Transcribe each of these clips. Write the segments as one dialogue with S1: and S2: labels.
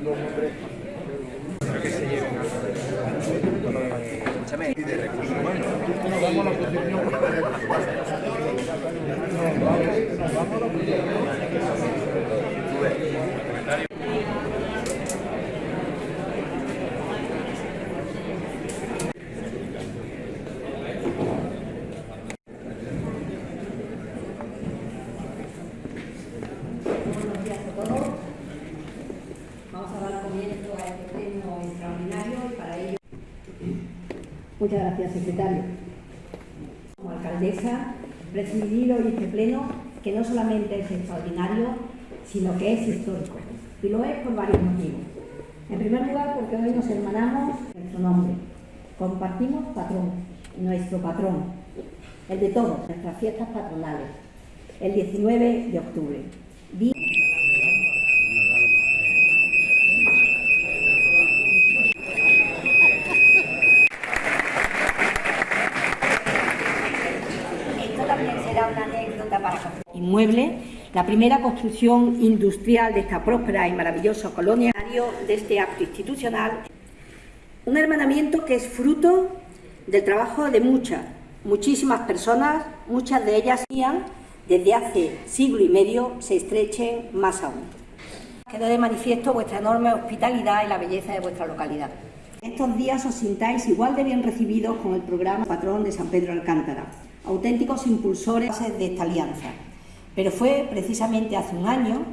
S1: Buenos días a todos. Vamos a dar comienzo a este pleno extraordinario y para ello... Muchas gracias, secretario. Como alcaldesa, presidir hoy este pleno que no solamente es extraordinario, sino que es histórico. Y lo es por varios motivos. En primer lugar, porque hoy nos hermanamos en nuestro nombre. Compartimos patrón, nuestro patrón, el de todos, nuestras fiestas patronales, el 19 de octubre. Día Esto también será una anécdota para inmueble, la primera construcción industrial de esta próspera y maravillosa colonia, de este acto institucional, un hermanamiento que es fruto del trabajo de muchas, muchísimas personas, muchas de ellas desde hace siglo y medio se estrechen más aún. Queda de manifiesto vuestra enorme hospitalidad y la belleza de vuestra localidad. Estos días os sintáis igual de bien recibidos con el programa Patrón de San Pedro Alcántara, auténticos impulsores de esta alianza. Pero fue precisamente hace un año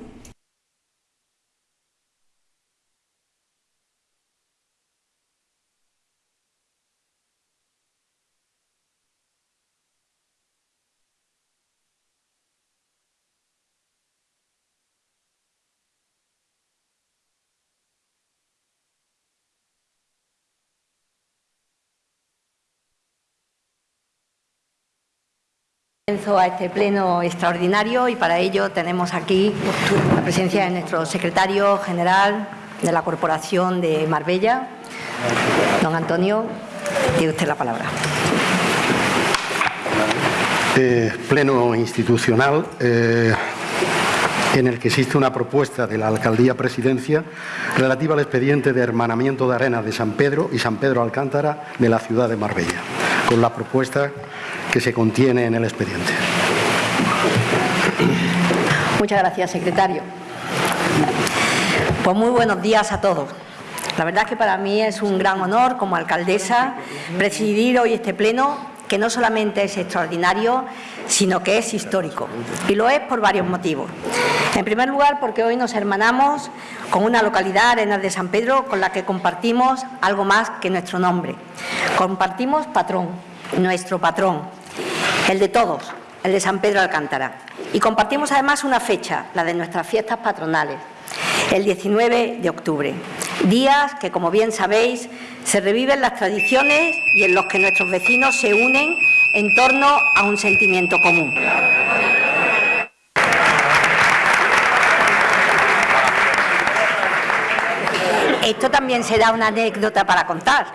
S1: Comienzo a este pleno extraordinario y para ello tenemos aquí la presencia de nuestro secretario general de la Corporación de Marbella, don Antonio, tiene usted la palabra.
S2: Eh, pleno institucional eh, en el que existe una propuesta de la Alcaldía Presidencia relativa al expediente de hermanamiento de arenas de San Pedro y San Pedro Alcántara de la ciudad de Marbella, con la propuesta que se contiene en el expediente.
S1: Muchas gracias, secretario. Pues muy buenos días a todos. La verdad es que para mí es un gran honor como alcaldesa presidir hoy este pleno que no solamente es extraordinario, sino que es histórico. Y lo es por varios motivos. En primer lugar, porque hoy nos hermanamos con una localidad, Arenas de San Pedro, con la que compartimos algo más que nuestro nombre. Compartimos patrón, nuestro patrón, el de todos, el de San Pedro Alcántara. Y compartimos además una fecha, la de nuestras fiestas patronales, el 19 de octubre. Días que, como bien sabéis, se reviven las tradiciones y en los que nuestros vecinos se unen en torno a un sentimiento común. Esto también será una anécdota para contar.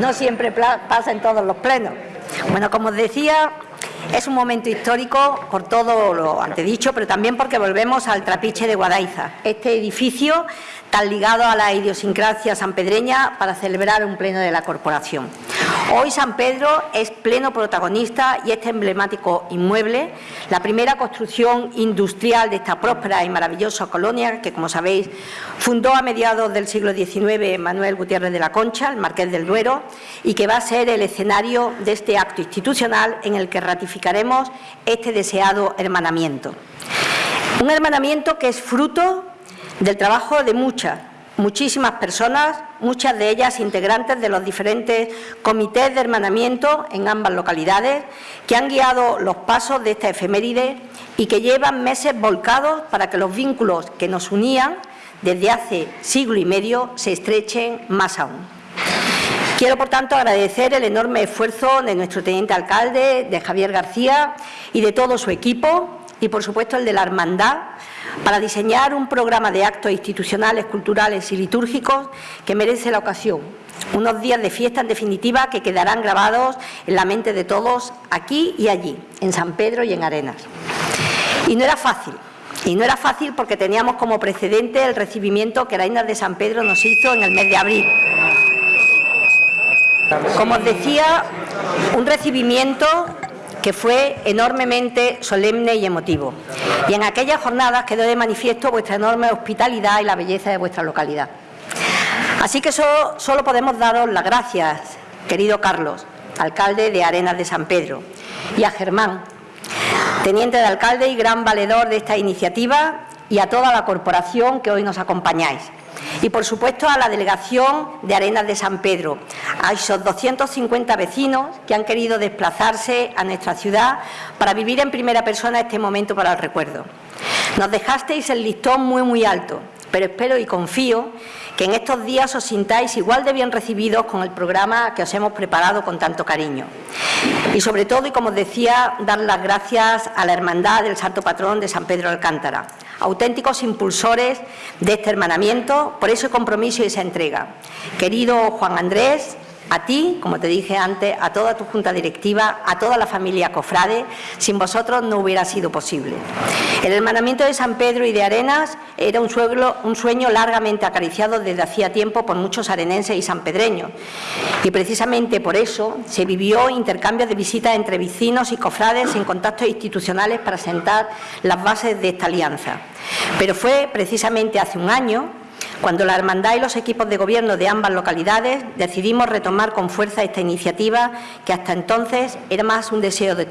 S1: No siempre pasa en todos los plenos. Bueno, como os decía, es un momento histórico por todo lo antedicho, pero también porque volvemos al trapiche de Guadaiza, este edificio tan ligado a la idiosincrasia sanpedreña para celebrar un pleno de la corporación. Hoy San Pedro es pleno protagonista y este emblemático inmueble, la primera construcción industrial de esta próspera y maravillosa colonia que, como sabéis, fundó a mediados del siglo XIX Manuel Gutiérrez de la Concha, el Marqués del Duero, y que va a ser el escenario de este acto institucional en el que ratificaremos este deseado hermanamiento. Un hermanamiento que es fruto del trabajo de muchas, muchísimas personas, muchas de ellas integrantes de los diferentes comités de hermanamiento en ambas localidades, que han guiado los pasos de esta efeméride y que llevan meses volcados para que los vínculos que nos unían desde hace siglo y medio se estrechen más aún. Quiero, por tanto, agradecer el enorme esfuerzo de nuestro teniente alcalde, de Javier García y de todo su equipo, y, por supuesto, el de la Hermandad, para diseñar un programa de actos institucionales, culturales y litúrgicos que merece la ocasión. Unos días de fiesta, en definitiva, que quedarán grabados en la mente de todos, aquí y allí, en San Pedro y en Arenas. Y no era fácil, Y no era fácil porque teníamos como precedente el recibimiento que Arenas de San Pedro nos hizo en el mes de abril. Como os decía, un recibimiento que fue enormemente solemne y emotivo. Y en aquellas jornadas quedó de manifiesto vuestra enorme hospitalidad y la belleza de vuestra localidad. Así que solo, podemos daros las gracias, querido Carlos, alcalde de Arenas de San Pedro, y a Germán, teniente de alcalde y gran valedor de esta iniciativa, y a toda la corporación que hoy nos acompañáis y, por supuesto, a la delegación de Arenas de San Pedro, a esos 250 vecinos que han querido desplazarse a nuestra ciudad para vivir en primera persona este momento para el recuerdo. Nos dejasteis el listón muy, muy alto, pero espero y confío que en estos días os sintáis igual de bien recibidos con el programa que os hemos preparado con tanto cariño. Y sobre todo, y como os decía, dar las gracias a la Hermandad del Santo Patrón de San Pedro Alcántara, auténticos impulsores de este hermanamiento, por ese compromiso y esa entrega. Querido Juan Andrés, a ti, como te dije antes, a toda tu junta directiva, a toda la familia Cofrade, sin vosotros no hubiera sido posible. El hermanamiento de San Pedro y de Arenas era un un sueño largamente acariciado desde hacía tiempo por muchos arenenses y sanpedreños. Y precisamente por eso se vivió intercambio de visitas entre vecinos y cofrades en contactos institucionales para sentar las bases de esta alianza. Pero fue precisamente hace un año cuando la Hermandad y los equipos de gobierno de ambas localidades decidimos retomar con fuerza esta iniciativa que hasta entonces era más un deseo de,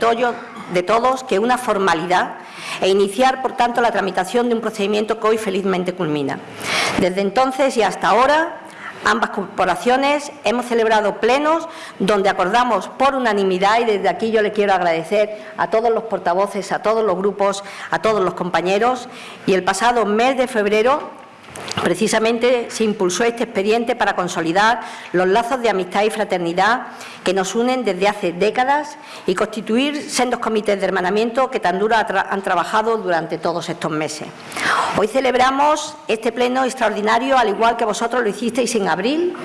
S1: de todos que una formalidad e iniciar, por tanto, la tramitación de un procedimiento que hoy felizmente culmina. Desde entonces y hasta ahora, ambas corporaciones hemos celebrado plenos donde acordamos por unanimidad y desde aquí yo le quiero agradecer a todos los portavoces, a todos los grupos, a todos los compañeros y el pasado mes de febrero Precisamente se impulsó este expediente para consolidar los lazos de amistad y fraternidad que nos unen desde hace décadas y constituir sendos comités de hermanamiento que tan duro han trabajado durante todos estos meses. Hoy celebramos este pleno extraordinario, al igual que vosotros lo hicisteis en abril,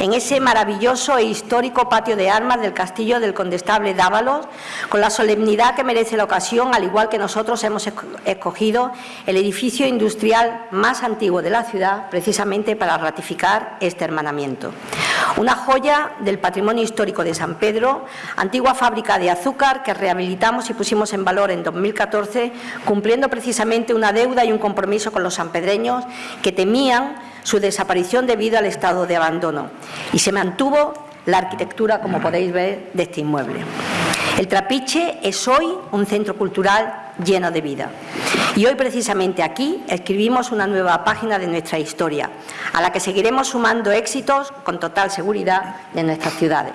S1: en ese maravilloso e histórico patio de armas del Castillo del Condestable Dávalos, con la solemnidad que merece la ocasión, al igual que nosotros hemos escogido el edificio industrial más antiguo de la ciudad, precisamente para ratificar este hermanamiento. Una joya del patrimonio histórico de San Pedro, antigua fábrica de azúcar que rehabilitamos y pusimos en valor en 2014, cumpliendo precisamente una deuda y un compromiso con los sanpedreños que temían su desaparición debido al estado de abandono. Y se mantuvo la arquitectura, como podéis ver, de este inmueble. El Trapiche es hoy un centro cultural lleno de vida. Y hoy precisamente aquí escribimos una nueva página de nuestra historia, a la que seguiremos sumando éxitos con total seguridad de nuestras ciudades.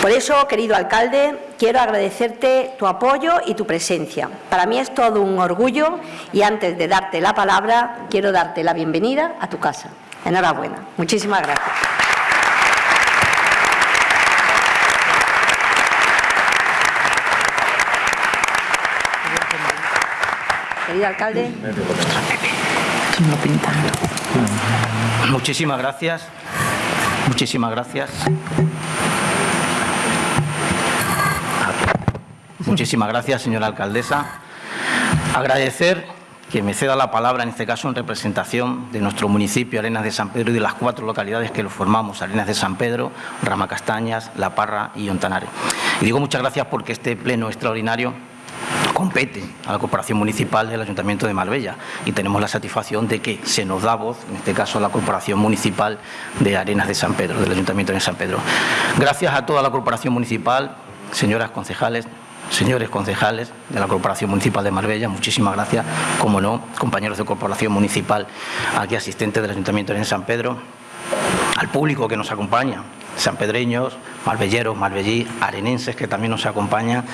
S1: Por eso, querido alcalde, quiero agradecerte tu apoyo y tu presencia. Para mí es todo un orgullo y antes de darte la palabra, quiero darte la bienvenida a tu casa. Enhorabuena. Muchísimas gracias. Querido alcalde.
S3: Muchísimas gracias. Muchísimas gracias. Muchísimas gracias, señora alcaldesa. Agradecer que me ceda la palabra, en este caso en representación de nuestro municipio, Arenas de San Pedro, y de las cuatro localidades que lo formamos, Arenas de San Pedro, Rama Castañas, La Parra y Ontanare. Y digo muchas gracias porque este pleno extraordinario compete a la Corporación Municipal del Ayuntamiento de Marbella y tenemos la satisfacción de que se nos da voz, en este caso a la Corporación Municipal de Arenas de San Pedro, del Ayuntamiento de San Pedro. Gracias a toda la Corporación Municipal, señoras concejales, señores concejales de la Corporación Municipal de Marbella, muchísimas gracias, como no, compañeros de Corporación Municipal, aquí asistentes del Ayuntamiento de San Pedro, al público que nos acompaña, sanpedreños, marbelleros, marbellí, arenenses que también nos acompañan,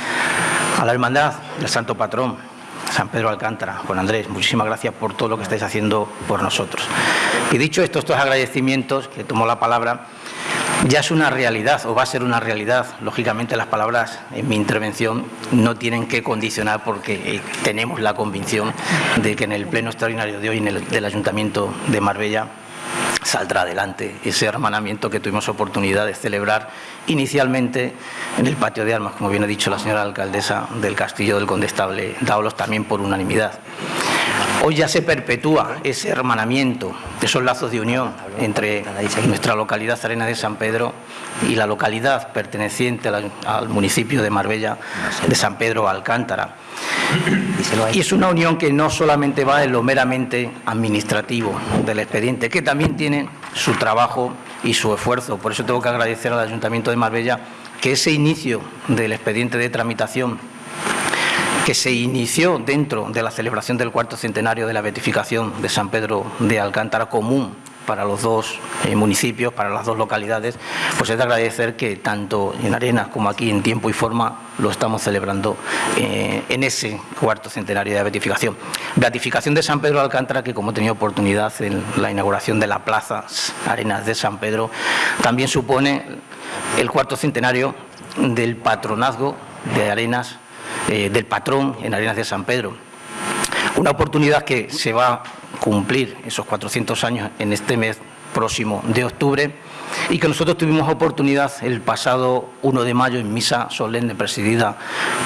S3: a la Hermandad del Santo Patrón, San Pedro Alcántara, Juan Andrés, muchísimas gracias por todo lo que estáis haciendo por nosotros. Y dicho esto, estos agradecimientos, que tomo la palabra, ya es una realidad o va a ser una realidad. Lógicamente las palabras en mi intervención no tienen que condicionar porque eh, tenemos la convicción de que en el pleno extraordinario de hoy en el, del Ayuntamiento de Marbella saldrá adelante ese hermanamiento que tuvimos oportunidad de celebrar inicialmente en el patio de armas, como bien ha dicho la señora alcaldesa del Castillo del Condestable Daulos, también por unanimidad. Hoy ya se perpetúa ese hermanamiento, esos lazos de unión entre nuestra localidad Arena de San Pedro y la localidad perteneciente al municipio de Marbella de San Pedro Alcántara. Y es una unión que no solamente va en lo meramente administrativo del expediente, que también tiene su trabajo y su esfuerzo. Por eso tengo que agradecer al Ayuntamiento de Marbella que ese inicio del expediente de tramitación que se inició dentro de la celebración del cuarto centenario de la beatificación de San Pedro de Alcántara común para los dos eh, municipios, para las dos localidades, pues es de agradecer que tanto en Arenas como aquí en tiempo y forma lo estamos celebrando eh, en ese cuarto centenario de beatificación. Beatificación de San Pedro de Alcántara, que como he tenido oportunidad en la inauguración de la Plaza Arenas de San Pedro, también supone el cuarto centenario del patronazgo de Arenas, eh, del patrón en Arenas de San Pedro. Una oportunidad que se va cumplir esos 400 años en este mes próximo de octubre y que nosotros tuvimos oportunidad el pasado 1 de mayo en misa solemne presidida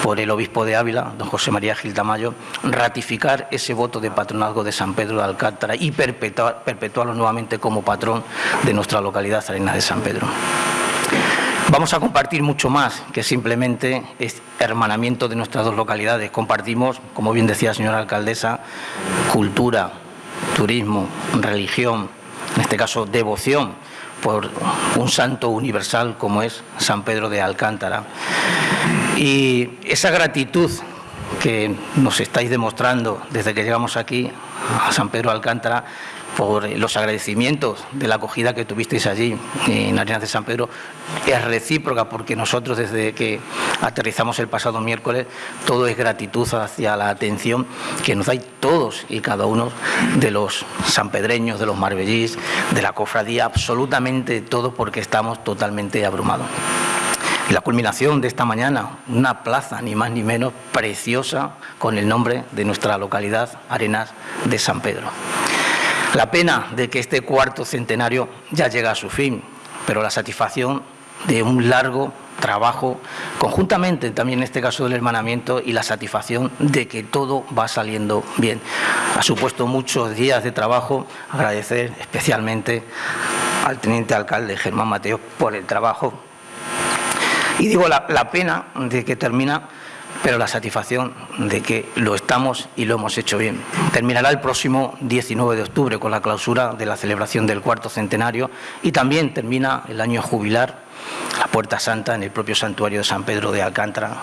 S3: por el obispo de Ávila, don José María Gil Tamayo, ratificar ese voto de patronazgo de San Pedro de Alcántara y perpetuarlo nuevamente como patrón de nuestra localidad Arenas de San Pedro. Vamos a compartir mucho más que simplemente este hermanamiento de nuestras dos localidades. Compartimos, como bien decía la señora alcaldesa, cultura, turismo, religión, en este caso devoción por un santo universal como es San Pedro de Alcántara. Y esa gratitud que nos estáis demostrando desde que llegamos aquí a San Pedro de Alcántara por los agradecimientos de la acogida que tuvisteis allí en Arenas de San Pedro es recíproca porque nosotros desde que aterrizamos el pasado miércoles todo es gratitud hacia la atención que nos dais todos y cada uno de los sanpedreños, de los marbellís, de la cofradía, absolutamente todo porque estamos totalmente abrumados. La culminación de esta mañana, una plaza ni más ni menos preciosa con el nombre de nuestra localidad, Arenas de San Pedro. La pena de que este cuarto centenario ya llega a su fin, pero la satisfacción de un largo trabajo, conjuntamente también en este caso del hermanamiento y la satisfacción de que todo va saliendo bien. Ha supuesto muchos días de trabajo, agradecer especialmente al teniente alcalde Germán Mateo por el trabajo. Y digo la, la pena de que termina pero la satisfacción de que lo estamos y lo hemos hecho bien. Terminará el próximo 19 de octubre con la clausura de la celebración del cuarto centenario y también termina el año jubilar, la Puerta Santa, en el propio santuario de San Pedro de Alcántara.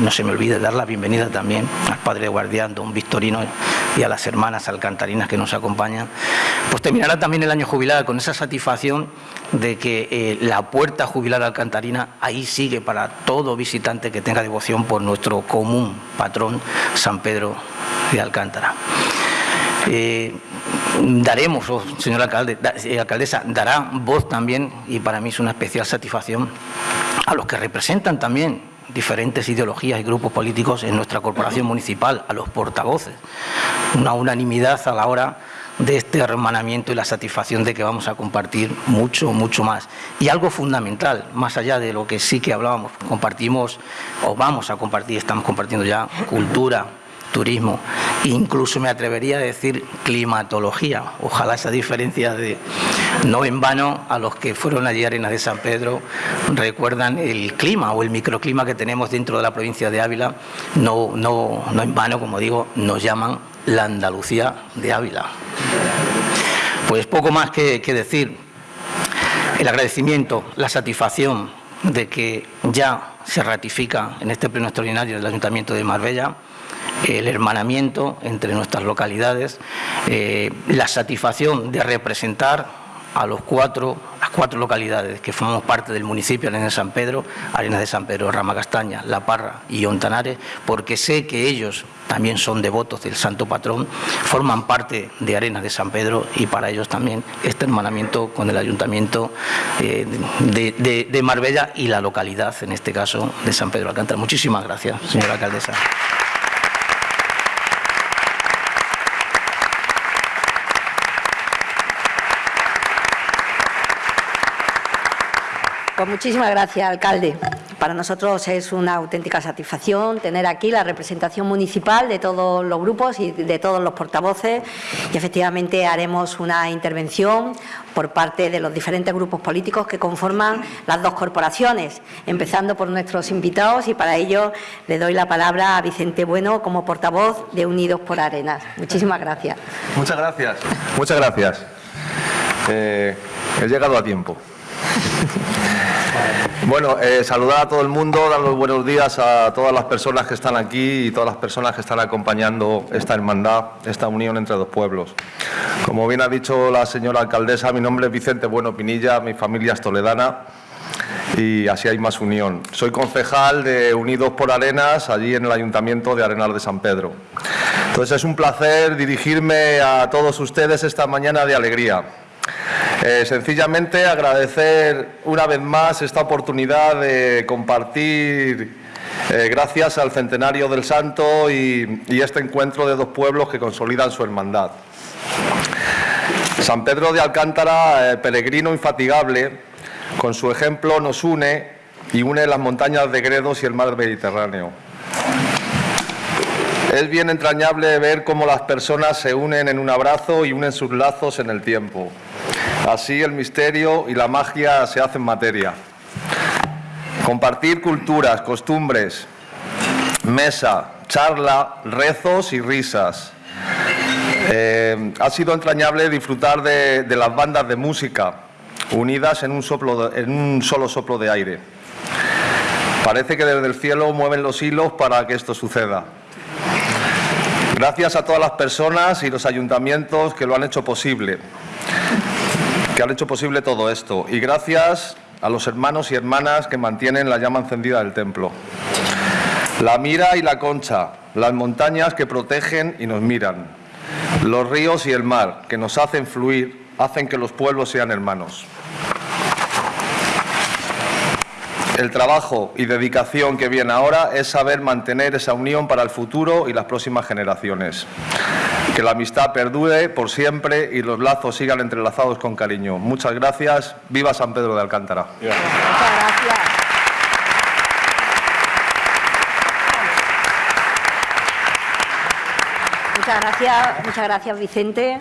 S3: No se me olvide dar la bienvenida también al padre guardián, don Victorino, y a las hermanas alcantarinas que nos acompañan. Pues terminará también el año jubilar con esa satisfacción de que eh, la puerta jubilar alcantarina ahí sigue para todo visitante que tenga devoción por nuestro común patrón San Pedro de Alcántara. Eh, daremos, oh, señora alcalde, eh, alcaldesa, dará voz también, y para mí es una especial satisfacción, a los que representan también diferentes ideologías y grupos políticos en nuestra corporación municipal, a los portavoces. Una unanimidad a la hora de este hermanamiento y la satisfacción de que vamos a compartir mucho, mucho más. Y algo fundamental, más allá de lo que sí que hablábamos, compartimos o vamos a compartir, estamos compartiendo ya cultura, turismo, incluso me atrevería a decir climatología. Ojalá esa diferencia de no en vano a los que fueron allí a Arenas de San Pedro recuerdan el clima o el microclima que tenemos dentro de la provincia de Ávila, no, no, no en vano, como digo, nos llaman la Andalucía de Ávila. Pues poco más que, que decir. El agradecimiento, la satisfacción de que ya se ratifica en este pleno extraordinario del Ayuntamiento de Marbella el hermanamiento entre nuestras localidades, eh, la satisfacción de representar a los cuatro, las cuatro localidades que formamos parte del municipio, Arenas de San Pedro, Arenas de San Pedro, Rama Castaña, La Parra y Ontanares, porque sé que ellos también son devotos del Santo Patrón, forman parte de Arenas de San Pedro y para ellos también este hermanamiento con el Ayuntamiento eh, de, de Marbella y la localidad, en este caso, de San Pedro Alcántara. Muchísimas gracias, señora alcaldesa.
S1: Pues muchísimas gracias, alcalde. Para nosotros es una auténtica satisfacción tener aquí la representación municipal de todos los grupos y de todos los portavoces y efectivamente haremos una intervención por parte de los diferentes grupos políticos que conforman las dos corporaciones, empezando por nuestros invitados y para ello le doy la palabra a Vicente Bueno como portavoz de Unidos por Arenas. Muchísimas gracias.
S4: Muchas gracias. Muchas gracias. Eh, he llegado a tiempo. Bueno, eh, saludar a todo el mundo, dar los buenos días a todas las personas que están aquí y todas las personas que están acompañando esta hermandad, esta unión entre dos pueblos. Como bien ha dicho la señora alcaldesa, mi nombre es Vicente Bueno Pinilla, mi familia es toledana y así hay más unión. Soy concejal de Unidos por Arenas, allí en el Ayuntamiento de Arenas de San Pedro. Entonces es un placer dirigirme a todos ustedes esta mañana de alegría. Eh, sencillamente agradecer una vez más esta oportunidad de compartir, eh, gracias al centenario del Santo y, este encuentro de dos pueblos que consolidan su hermandad. San Pedro de Alcántara, eh, peregrino infatigable, con su ejemplo nos une y une las montañas de Gredos y el mar Mediterráneo. Es bien entrañable ver cómo las personas se unen en un abrazo y unen sus lazos en el tiempo. Así el misterio y la magia se hacen materia. Compartir culturas, costumbres, mesa, charla, rezos y risas. Eh, ha sido entrañable disfrutar de, las bandas de música unidas en un, en un solo soplo de aire. Parece que desde el cielo mueven los hilos para que esto suceda. Gracias a todas las personas y los ayuntamientos que lo han hecho posible que han hecho posible todo esto. Y gracias a los hermanos y hermanas que mantienen la llama encendida del templo. La mira y la concha, las montañas que protegen y nos miran, los ríos y el mar que nos hacen fluir, hacen que los pueblos sean hermanos. El trabajo y dedicación que viene ahora es saber mantener esa unión para el futuro y las próximas generaciones que la amistad perdure por siempre y los lazos sigan entrelazados con cariño. Muchas gracias. Viva San Pedro de Alcántara.
S1: Muchas gracias. Muchas gracias, muchas gracias Vicente.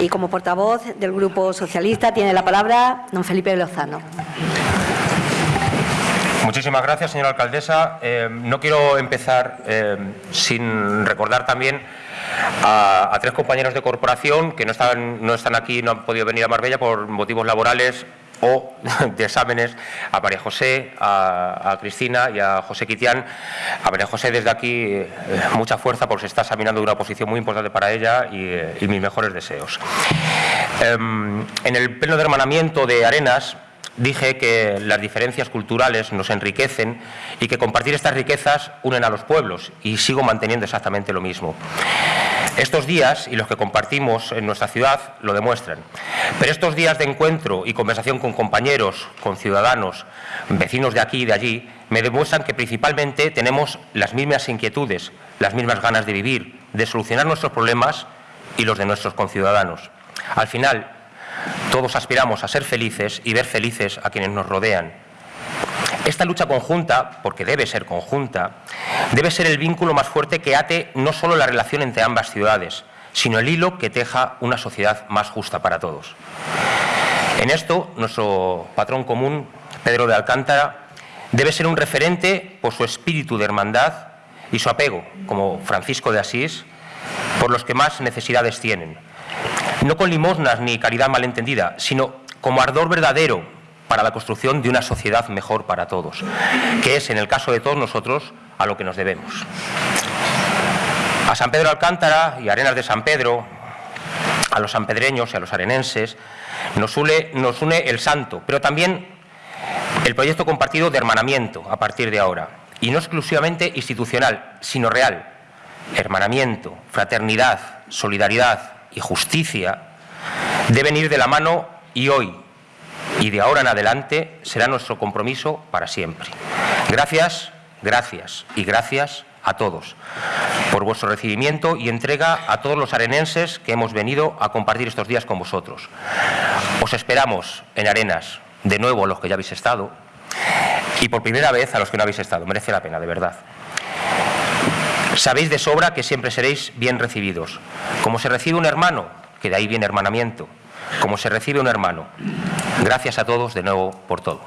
S1: Y como portavoz del Grupo Socialista tiene la palabra don Felipe Lozano.
S5: Muchísimas gracias, señora alcaldesa. Eh, no quiero empezar eh, sin recordar también a, tres compañeros de corporación que no están, no están aquí, no han podido venir a Marbella por motivos laborales o de exámenes a María José, a, Cristina y a José Quitián. A María José desde aquí eh, mucha fuerza porque se está examinando una posición muy importante para ella y, eh, mis mejores deseos. Eh, en el pleno de hermanamiento de Arenas dije que las diferencias culturales nos enriquecen y que compartir estas riquezas unen a los pueblos y sigo manteniendo exactamente lo mismo. Estos días y los que compartimos en nuestra ciudad lo demuestran. Pero estos días de encuentro y conversación con compañeros, con ciudadanos, vecinos de aquí y de allí, me demuestran que principalmente tenemos las mismas inquietudes, las mismas ganas de vivir, de solucionar nuestros problemas y los de nuestros conciudadanos. Al final, todos aspiramos a ser felices y ver felices a quienes nos rodean. Esta lucha conjunta, porque debe ser conjunta, debe ser el vínculo más fuerte que ate no solo la relación entre ambas ciudades, sino el hilo que teja una sociedad más justa para todos. En esto, nuestro patrón común, Pedro de Alcántara, debe ser un referente por su espíritu de hermandad y su apego, como Francisco de Asís, por los que más necesidades tienen, no con limosnas ni caridad malentendida, sino como ardor verdadero para la construcción de una sociedad mejor para todos, que es, en el caso de todos nosotros, a lo que nos debemos. A San Pedro Alcántara y Arenas de San Pedro, a los sanpedreños y a los arenenses, nos une, nos une el santo, pero también el proyecto compartido de hermanamiento a partir de ahora, y no exclusivamente institucional, sino real. Hermanamiento, fraternidad, solidaridad, y justicia deben ir de la mano y hoy y de ahora en adelante será nuestro compromiso para siempre. Gracias, gracias y gracias a todos por vuestro recibimiento y entrega a todos los arenenses que hemos venido a compartir estos días con vosotros. Os esperamos en Arenas de nuevo a los que ya habéis estado y por primera vez a los que no habéis estado. Merece la pena, de verdad. Sabéis de sobra que siempre seréis bien recibidos. Como se recibe un hermano, que de ahí viene hermanamiento, como se recibe un hermano. Gracias a todos de nuevo por todo.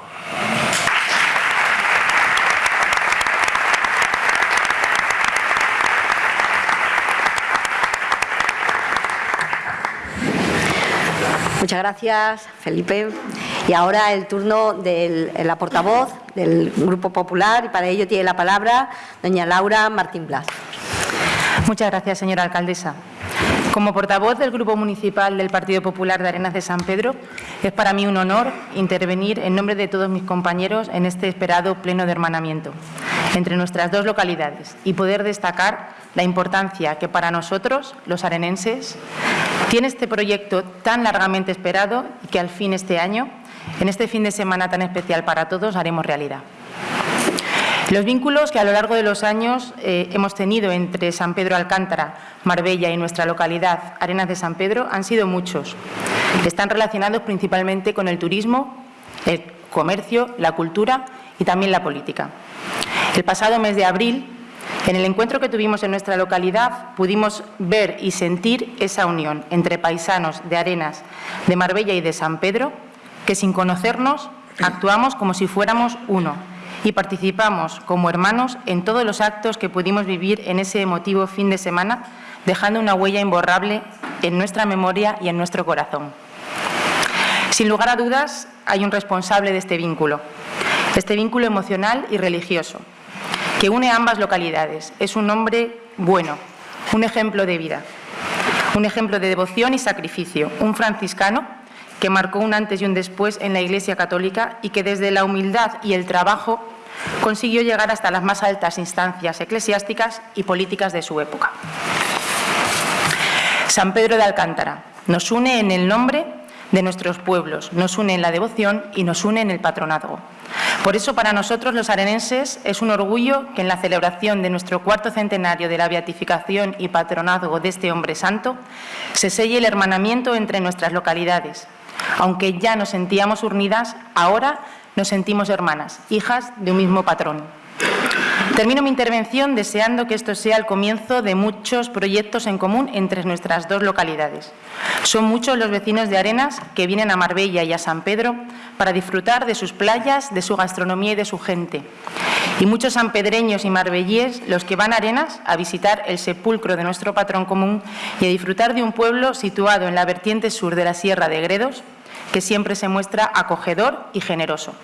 S1: Muchas gracias, Felipe. Y ahora el turno de la portavoz del Grupo Popular y para ello tiene la palabra doña Laura Martín Blas.
S6: Muchas gracias, señora alcaldesa. Como portavoz del Grupo Municipal del Partido Popular de Arenas de San Pedro, es para mí un honor intervenir en nombre de todos mis compañeros en este esperado pleno de hermanamiento entre nuestras dos localidades y poder destacar la importancia que para nosotros, los arenenses, tiene este proyecto tan largamente esperado y que al fin este año, en este fin de semana tan especial para todos, haremos realidad. Los vínculos que a lo largo de los años eh, hemos tenido entre San Pedro Alcántara, Marbella y nuestra localidad, Arenas de San Pedro, han sido muchos. Están relacionados principalmente con el turismo, el comercio, la cultura y también la política. El pasado mes de abril, en el encuentro que tuvimos en nuestra localidad, pudimos ver y sentir esa unión entre paisanos de Arenas, de Marbella y de San Pedro, que sin conocernos actuamos como si fuéramos uno y participamos como hermanos en todos los actos que pudimos vivir en ese emotivo fin de semana, dejando una huella imborrable en nuestra memoria y en nuestro corazón. Sin lugar a dudas, hay un responsable de este vínculo, este vínculo emocional y religioso, que une ambas localidades. Es un hombre bueno, un ejemplo de vida, un ejemplo de devoción y sacrificio, un franciscano que marcó un antes y un después en la Iglesia Católica y que desde la humildad y el trabajo consiguió llegar hasta las más altas instancias eclesiásticas y políticas de su época. San Pedro de Alcántara nos une en el nombre de nuestros pueblos, nos une en la devoción y nos une en el patronazgo. Por eso, para nosotros los arenenses es un orgullo que en la celebración de nuestro cuarto centenario de la beatificación y patronazgo de este hombre santo se selle el hermanamiento entre nuestras localidades. Aunque ya nos sentíamos unidas, ahora nos sentimos hermanas, hijas de un mismo patrón. Termino mi intervención deseando que esto sea el comienzo de muchos proyectos en común entre nuestras dos localidades. Son muchos los vecinos de Arenas que vienen a Marbella y a San Pedro para disfrutar de sus playas, de su gastronomía y de su gente. Y muchos sanpedreños y marbellíes los que van a Arenas a visitar el sepulcro de nuestro patrón común y a disfrutar de un pueblo situado en la vertiente sur de la Sierra de Gredos que siempre se muestra acogedor y generoso.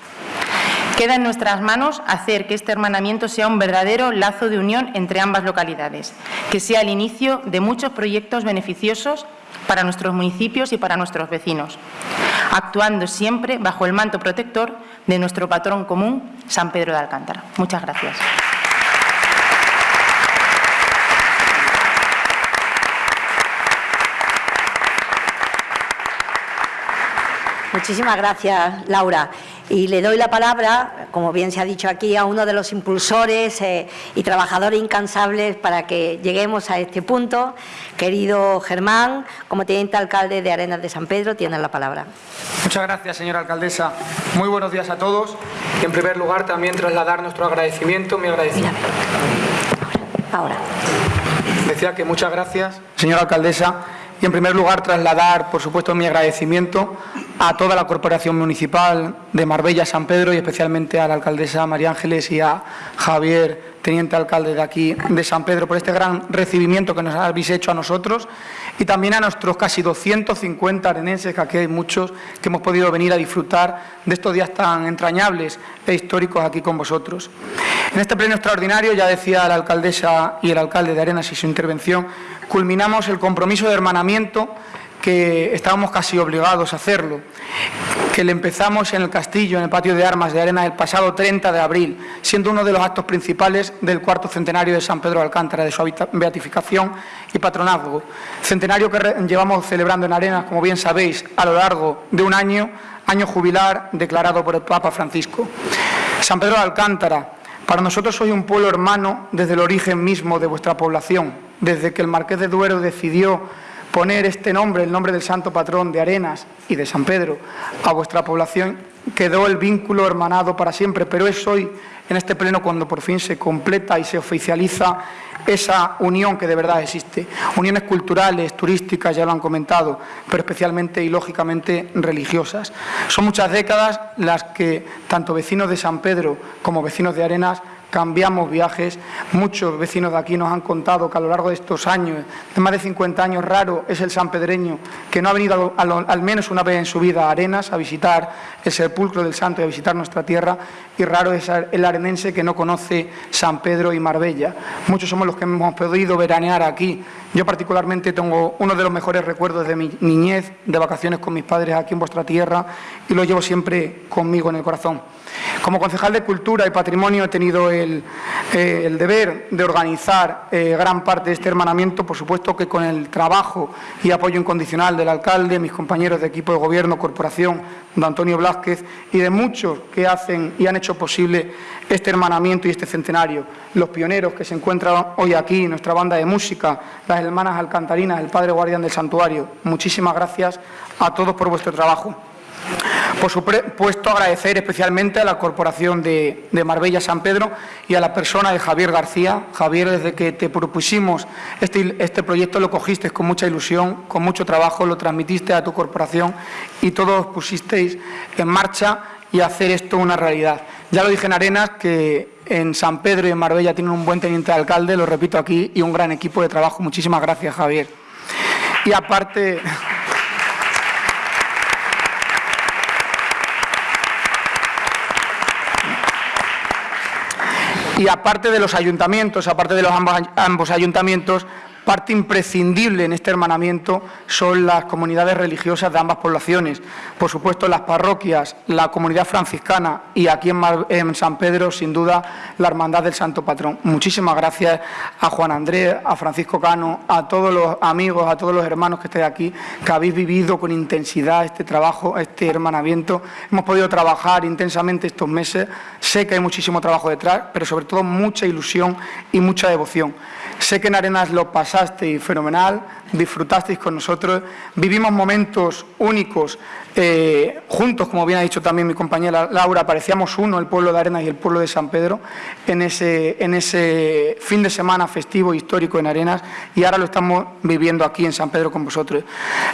S6: Queda en nuestras manos hacer que este hermanamiento sea un verdadero lazo de unión entre ambas localidades, que sea el inicio de muchos proyectos beneficiosos para nuestros municipios y para nuestros vecinos, actuando siempre bajo el manto protector de nuestro patrón común, San Pedro de Alcántara. Muchas gracias.
S1: Muchísimas gracias, Laura. Y le doy la palabra, como bien se ha dicho aquí, a uno de los impulsores eh, y trabajadores incansables para que lleguemos a este punto. Querido Germán, como teniente alcalde de Arenas de San Pedro, tiene la palabra.
S7: Muchas gracias, señora alcaldesa. Muy buenos días a todos. Y en primer lugar, también trasladar nuestro agradecimiento, mi agradecimiento.
S1: Ahora.
S7: Decía que muchas gracias, señora alcaldesa. Y en primer lugar, trasladar, por supuesto, mi agradecimiento a toda la Corporación Municipal de Marbella, San Pedro y especialmente a la alcaldesa María Ángeles y a Javier, teniente alcalde de aquí de San Pedro, por este gran recibimiento que nos habéis hecho a nosotros y también a nuestros casi 250 arenenses, que aquí hay muchos, que hemos podido venir a disfrutar de estos días tan entrañables e históricos aquí con vosotros. En este pleno extraordinario, ya decía la alcaldesa y el alcalde de Arenas y su intervención, culminamos el compromiso de hermanamiento que estábamos casi obligados a hacerlo, que le empezamos en el castillo, en el patio de armas de Arena el pasado 30 de abril, siendo uno de los actos principales del cuarto centenario de San Pedro de Alcántara, de su beatificación y patronazgo. Centenario que llevamos celebrando en Arenas, como bien sabéis, a lo largo de un año, año jubilar declarado por el Papa Francisco. San Pedro de Alcántara, para nosotros soy un pueblo hermano desde el origen mismo de vuestra población, desde que el Marqués de Duero decidió poner este nombre, el nombre del santo patrón de Arenas y de San Pedro, a vuestra población, quedó el vínculo hermanado para siempre, pero es hoy, en este pleno, cuando por fin se completa y se oficializa esa unión que de verdad existe. Uniones culturales, turísticas, ya lo han comentado, pero especialmente y lógicamente religiosas. Son muchas décadas las que tanto vecinos de San Pedro como vecinos de Arenas cambiamos viajes. Muchos vecinos de aquí nos han contado que a lo largo de estos años, de más de 50 años, raro es el sanpedreño que no ha venido al menos una vez en su vida a Arenas a visitar el sepulcro del santo y a visitar nuestra tierra, y raro es el arenense que no conoce San Pedro y Marbella. Muchos somos los que hemos podido veranear aquí. Yo particularmente tengo uno de los mejores recuerdos de mi niñez, de vacaciones con mis padres aquí en vuestra tierra, y lo llevo siempre conmigo en el corazón. Como concejal de Cultura y Patrimonio he tenido el, eh, deber de organizar eh, gran parte de este hermanamiento, por supuesto que con el trabajo y apoyo incondicional del alcalde, mis compañeros de equipo de gobierno, corporación, don Antonio Blázquez y de muchos que hacen y han hecho posible este hermanamiento y este centenario. Los pioneros que se encuentran hoy aquí, nuestra banda de música, las hermanas alcantarinas, el padre guardián del santuario. Muchísimas gracias a todos por vuestro trabajo. Por supuesto, agradecer especialmente a la Corporación de, Marbella San Pedro y a la persona de Javier García. Javier, desde que te propusimos este, este proyecto lo cogiste con mucha ilusión, con mucho trabajo, lo transmitiste a tu corporación y todos pusisteis en marcha y hacer esto una realidad. Ya lo dije en Arenas que en San Pedro y en Marbella tienen un buen teniente de alcalde, lo repito aquí, y un gran equipo de trabajo. Muchísimas gracias, Javier. Y aparte... Y aparte de los ayuntamientos, aparte de los ambos, ayuntamientos, Parte imprescindible en este hermanamiento son las comunidades religiosas de ambas poblaciones. Por supuesto, las parroquias, la comunidad franciscana y aquí en, San Pedro, sin duda, la Hermandad del Santo Patrón. Muchísimas gracias a Juan Andrés, a Francisco Cano, a todos los amigos, a todos los hermanos que estáis aquí, que habéis vivido con intensidad este trabajo, este hermanamiento. Hemos podido trabajar intensamente estos meses. Sé que hay muchísimo trabajo detrás, pero sobre todo mucha ilusión y mucha devoción. Sé que en Arenas lo pasasteis fenomenal, disfrutasteis con nosotros, vivimos momentos únicos eh, juntos, como bien ha dicho también mi compañera Laura, parecíamos uno, el pueblo de Arenas y el pueblo de San Pedro, en ese, fin de semana festivo histórico en Arenas y ahora lo estamos viviendo aquí en San Pedro con vosotros.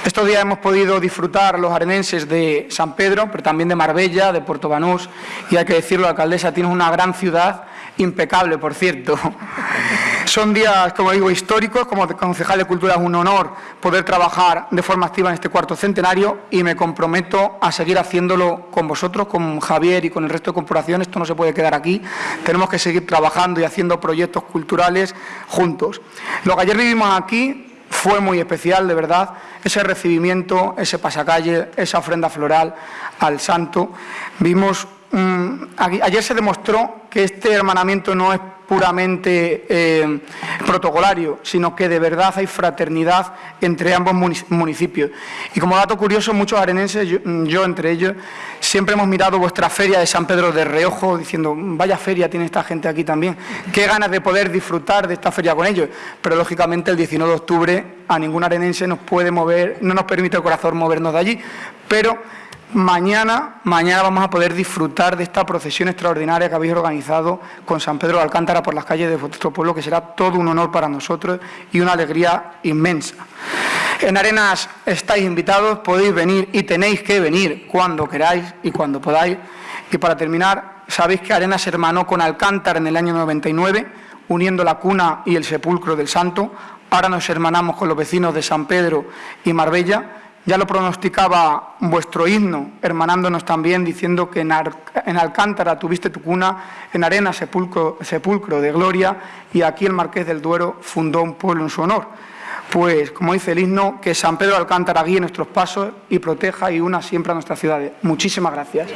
S7: Estos días hemos podido disfrutar los arenenses de San Pedro, pero también de Marbella, de Puerto Banús y hay que decirlo, la alcaldesa tiene una gran ciudad impecable, por cierto. Son días, como digo, históricos. Como concejal de Cultura es un honor poder trabajar de forma activa en este cuarto centenario y me comprometo a seguir haciéndolo con vosotros, con Javier y con el resto de corporaciones. Esto no se puede quedar aquí. Tenemos que seguir trabajando y haciendo proyectos culturales juntos. Lo que ayer vivimos aquí fue muy especial, de verdad, ese recibimiento, ese pasacalle, esa ofrenda floral al santo. Vimos Mm, ayer se demostró que este hermanamiento no es puramente eh, protocolario, sino que de verdad hay fraternidad entre ambos municipios. Y como dato curioso, muchos arenenses, yo, entre ellos, siempre hemos mirado vuestra feria de San Pedro de reojo, diciendo, vaya feria tiene esta gente aquí también, qué ganas de poder disfrutar de esta feria con ellos. Pero lógicamente el 19 de octubre a ningún arenense nos puede mover, no nos permite el corazón movernos de allí, pero Mañana, mañana vamos a poder disfrutar de esta procesión extraordinaria que habéis organizado con San Pedro de Alcántara por las calles de vuestro pueblo, que será todo un honor para nosotros y una alegría inmensa. En Arenas estáis invitados, podéis venir y tenéis que venir cuando queráis y cuando podáis. Y para terminar, sabéis que Arenas hermanó con Alcántara en el año 99, uniendo la cuna y el sepulcro del santo. Ahora nos hermanamos con los vecinos de San Pedro y Marbella ya lo pronosticaba vuestro himno, hermanándonos también, diciendo que en, Alcántara tuviste tu cuna, en Arena sepulcro, sepulcro de gloria, y aquí el Marqués del Duero fundó un pueblo en su honor. Pues, como dice el himno, que San Pedro Alcántara guíe nuestros pasos y proteja y una siempre a nuestras ciudades. Muchísimas gracias.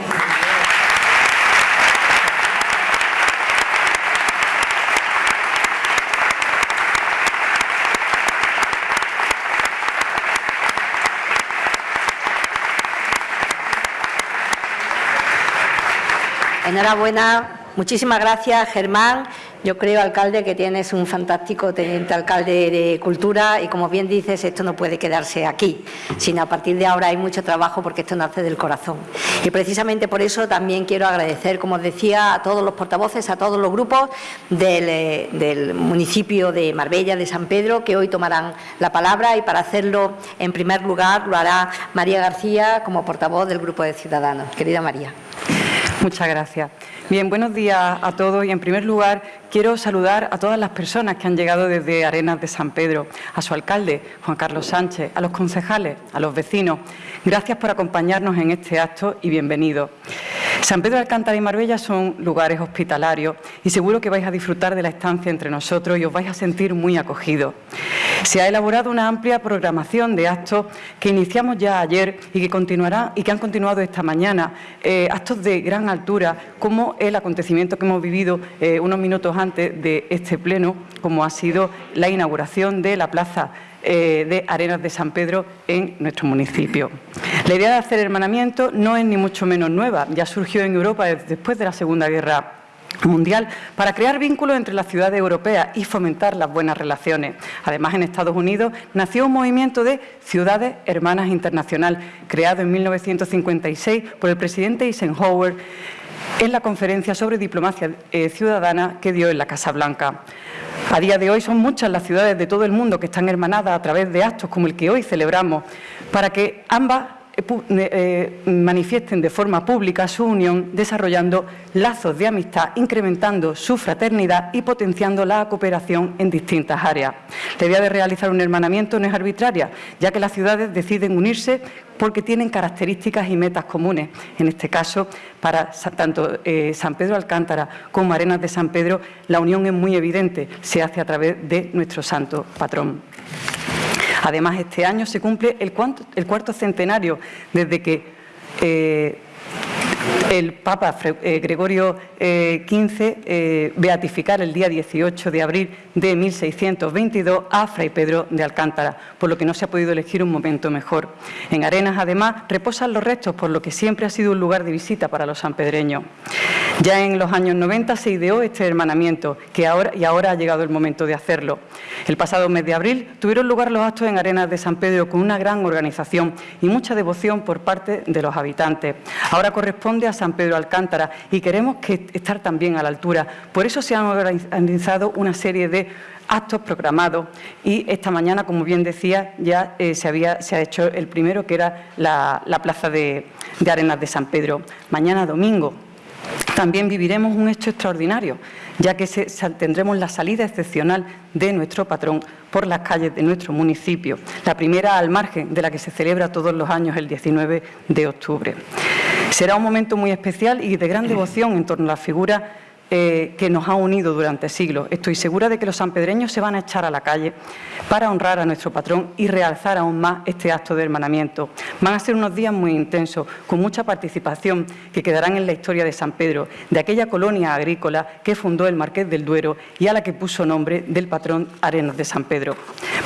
S1: Enhorabuena, muchísimas gracias Germán Yo creo, alcalde, que tienes un fantástico teniente alcalde de Cultura y, como bien dices, esto no puede quedarse aquí, sino a partir de ahora hay mucho trabajo porque esto nace del corazón. Y precisamente por eso también quiero agradecer, como os decía, a todos los portavoces, a todos los grupos del, eh, del municipio de Marbella, de San Pedro, que hoy tomarán la palabra y para hacerlo, en primer lugar, lo hará María García como portavoz del Grupo de Ciudadanos. Querida María.
S8: Muchas gracias. Bien, buenos días a todos y en primer lugar quiero saludar a todas las personas que han llegado desde Arenas de San Pedro, a su alcalde, Juan Carlos Sánchez, a los concejales, a los vecinos. Gracias por acompañarnos en este acto y bienvenidos. San Pedro de Alcántara y Marbella son lugares hospitalarios y seguro que vais a disfrutar de la estancia entre nosotros y os vais a sentir muy acogidos. Se ha elaborado una amplia programación de actos que iniciamos ya ayer y que continuará y que han continuado esta mañana, eh, actos de gran altura, como el acontecimiento que hemos vivido eh, unos minutos antes de este pleno, como ha sido la inauguración de la plaza eh, de Arenas de San Pedro en nuestro municipio. La idea de hacer hermanamiento no es ni mucho menos nueva, ya surgió en Europa después de la Segunda Guerra mundial para crear vínculos entre las ciudades europeas y fomentar las buenas relaciones. Además, en Estados Unidos nació un movimiento de Ciudades Hermanas Internacional, creado en 1956 por el presidente Eisenhower en la conferencia sobre diplomacia eh, ciudadana que dio en la Casa Blanca. A día de hoy son muchas las ciudades de todo el mundo que están hermanadas a través de actos como el que hoy celebramos, para que ambas eh, eh, manifiesten de forma pública su unión desarrollando lazos de amistad, incrementando su fraternidad y potenciando la cooperación en distintas áreas. La idea de realizar un hermanamiento no es arbitraria, ya que las ciudades deciden unirse porque tienen características y metas comunes. En este caso, para tanto eh, San Pedro Alcántara como Arenas de San Pedro, la unión es muy evidente, se hace a través de nuestro santo patrón. Además, este año se cumple el, cuarto centenario desde que eh, el Papa eh, Gregorio XV eh, eh, beatificar el día 18 de abril de 1622 a Fray Pedro de Alcántara, por lo que no se ha podido elegir un momento mejor. En Arenas, además, reposan los restos, por lo que siempre ha sido un lugar de visita para los sanpedreños. Ya en los años 90 se ideó este hermanamiento que ahora, y ahora ha llegado el momento de hacerlo. El pasado mes de abril tuvieron lugar los actos en Arenas de San Pedro con una gran organización y mucha devoción por parte de los habitantes. Ahora corresponde a San Pedro Alcántara y queremos que estar también a la altura. Por eso se han organizado una serie de actos programados y esta mañana, como bien decía, ya eh, se, había, se ha hecho el primero, que era la, plaza de Arenas de San Pedro. Mañana domingo también viviremos un hecho extraordinario, ya que tendremos la salida excepcional de nuestro patrón por las calles de nuestro municipio, la primera al margen de la que se celebra todos los años el 19 de octubre. Será un momento muy especial y de gran devoción en torno a la figura eh, que nos ha unido durante siglos. Estoy segura de que los sanpedreños se van a echar a la calle para honrar a nuestro patrón y realzar aún más este acto de hermanamiento. Van a ser unos días muy intensos, con mucha participación que quedarán en la historia de San Pedro, de aquella colonia agrícola que fundó el Marqués del Duero y a la que puso nombre del patrón Arenas de San Pedro.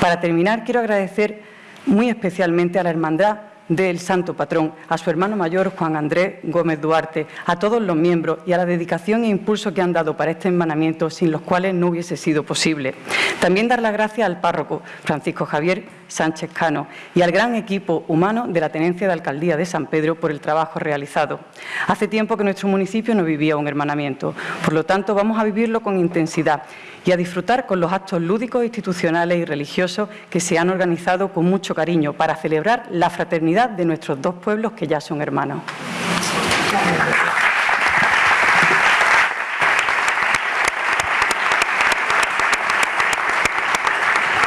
S8: Para terminar, quiero agradecer muy especialmente a la Hermandad del Santo Patrón, a su hermano mayor Juan Andrés Gómez Duarte, a todos los miembros y a la dedicación e impulso que han dado para este hermanamiento, sin los cuales no hubiese sido posible. También dar las gracias al párroco Francisco Javier Sánchez Cano y al gran equipo humano de la Tenencia de Alcaldía de San Pedro por el trabajo realizado. Hace tiempo que nuestro municipio no vivía un hermanamiento, por lo tanto vamos a vivirlo con intensidad y a disfrutar con los actos lúdicos, institucionales y religiosos que se han organizado con mucho cariño para celebrar la fraternidad de nuestros dos pueblos que ya son hermanos.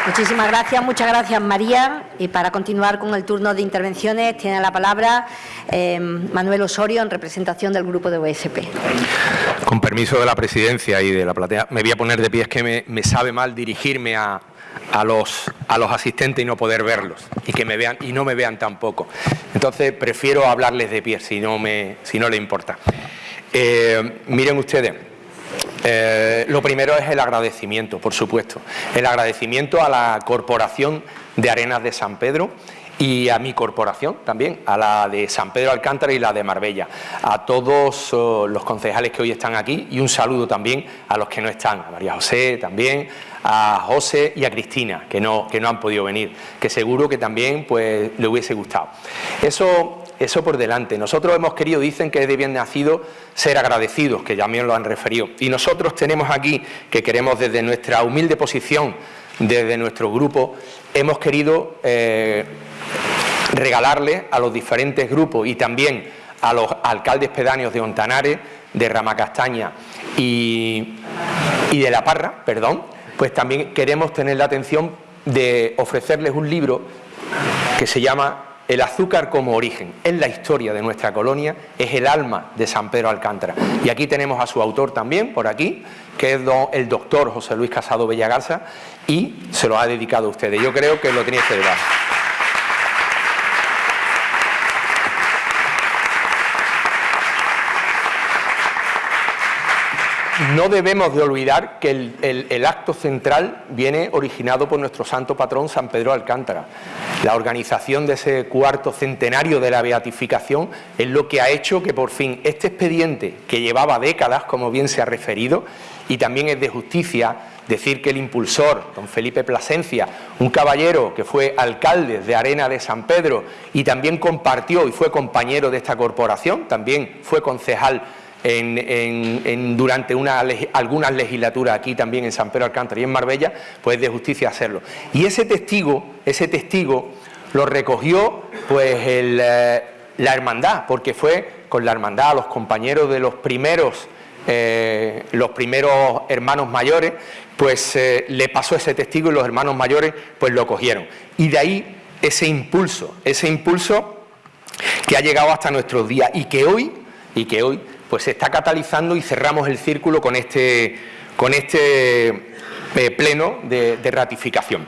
S1: Muchísimas gracias, muchas gracias María. Y para continuar con el turno de intervenciones tiene la palabra eh, Manuel Osorio en representación del grupo de OSP.
S9: Con permiso de la presidencia y de la platea, me voy a poner de pie, es que me, sabe mal dirigirme a, los, a los asistentes y no poder verlos y que me vean y no me vean tampoco. Entonces prefiero hablarles de pie si no, me, si no le importa. Eh, miren ustedes, eh, lo primero es el agradecimiento, por supuesto. El agradecimiento a la Corporación de Arenas de San Pedro y a mi corporación también, a la de San Pedro Alcántara y la de Marbella, a todos oh, los concejales que hoy están aquí y un saludo también a los que no están, a María José también, a José y a Cristina, que no, que no han podido venir, que seguro que también pues, le hubiese gustado. Eso, eso por delante. Nosotros hemos querido, dicen que es de bien nacido, ser agradecidos, que ya también lo han referido. Y nosotros tenemos aquí, que queremos desde nuestra humilde posición, desde nuestro grupo, hemos querido eh, regalarle a los diferentes grupos y también a los alcaldes pedáneos de Ontanares, de Ramacastaña y, y de La Parra, perdón, pues también queremos tener la atención de ofrecerles un libro que se llama El azúcar como origen. Es la historia de nuestra colonia, es el alma de San Pedro Alcántara. Y aquí tenemos a su autor también, por aquí, que es el doctor José Luis Casado Bellagarza, y se lo ha dedicado a ustedes. Yo creo que lo tenéis que dar. No debemos de olvidar que el, acto central viene originado por nuestro santo patrón San Pedro Alcántara. La organización de ese cuarto centenario de la beatificación es lo que ha hecho que por fin este expediente, que llevaba décadas, como bien se ha referido, y también es de justicia decir que el impulsor, don Felipe Plasencia, un caballero que fue alcalde de Arena de San Pedro y también compartió y fue compañero de esta corporación, también fue concejal en, durante una, algunas legislaturas aquí también en San Pedro Alcántara y en Marbella, pues es de justicia hacerlo. Y ese testigo, ese testigo lo recogió pues eh, la hermandad, porque fue con la hermandad, los compañeros de los primeros, eh, los primeros hermanos mayores, pues eh, le pasó ese testigo y los hermanos mayores pues lo cogieron. Y de ahí ese impulso, ese impulso que ha llegado hasta nuestros días y que hoy, y que hoy pues se está catalizando y cerramos el círculo con este, con este eh, pleno de, ratificación.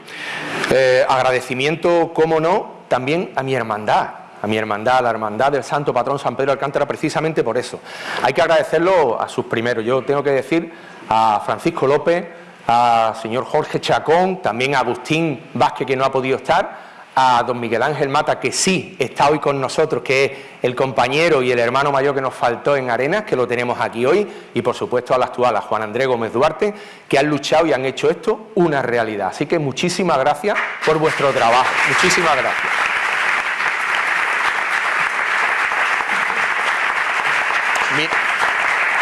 S9: Eh, agradecimiento, cómo no, también a mi hermandad, a mi hermandad, a la hermandad del Santo Patrón San Pedro Alcántara, precisamente por eso. Hay que agradecerlo a sus primeros. Yo tengo que decir a Francisco López, a señor Jorge Chacón, también a Agustín Vázquez, que no ha podido estar, a don Miguel Ángel Mata, que sí está hoy con nosotros, que es el compañero y el hermano mayor que nos faltó en Arenas, que lo tenemos aquí hoy, y por supuesto a la actual, a Juan Andrés Gómez Duarte, que han luchado y han hecho esto una realidad. Así que muchísimas gracias por vuestro trabajo. Muchísimas gracias.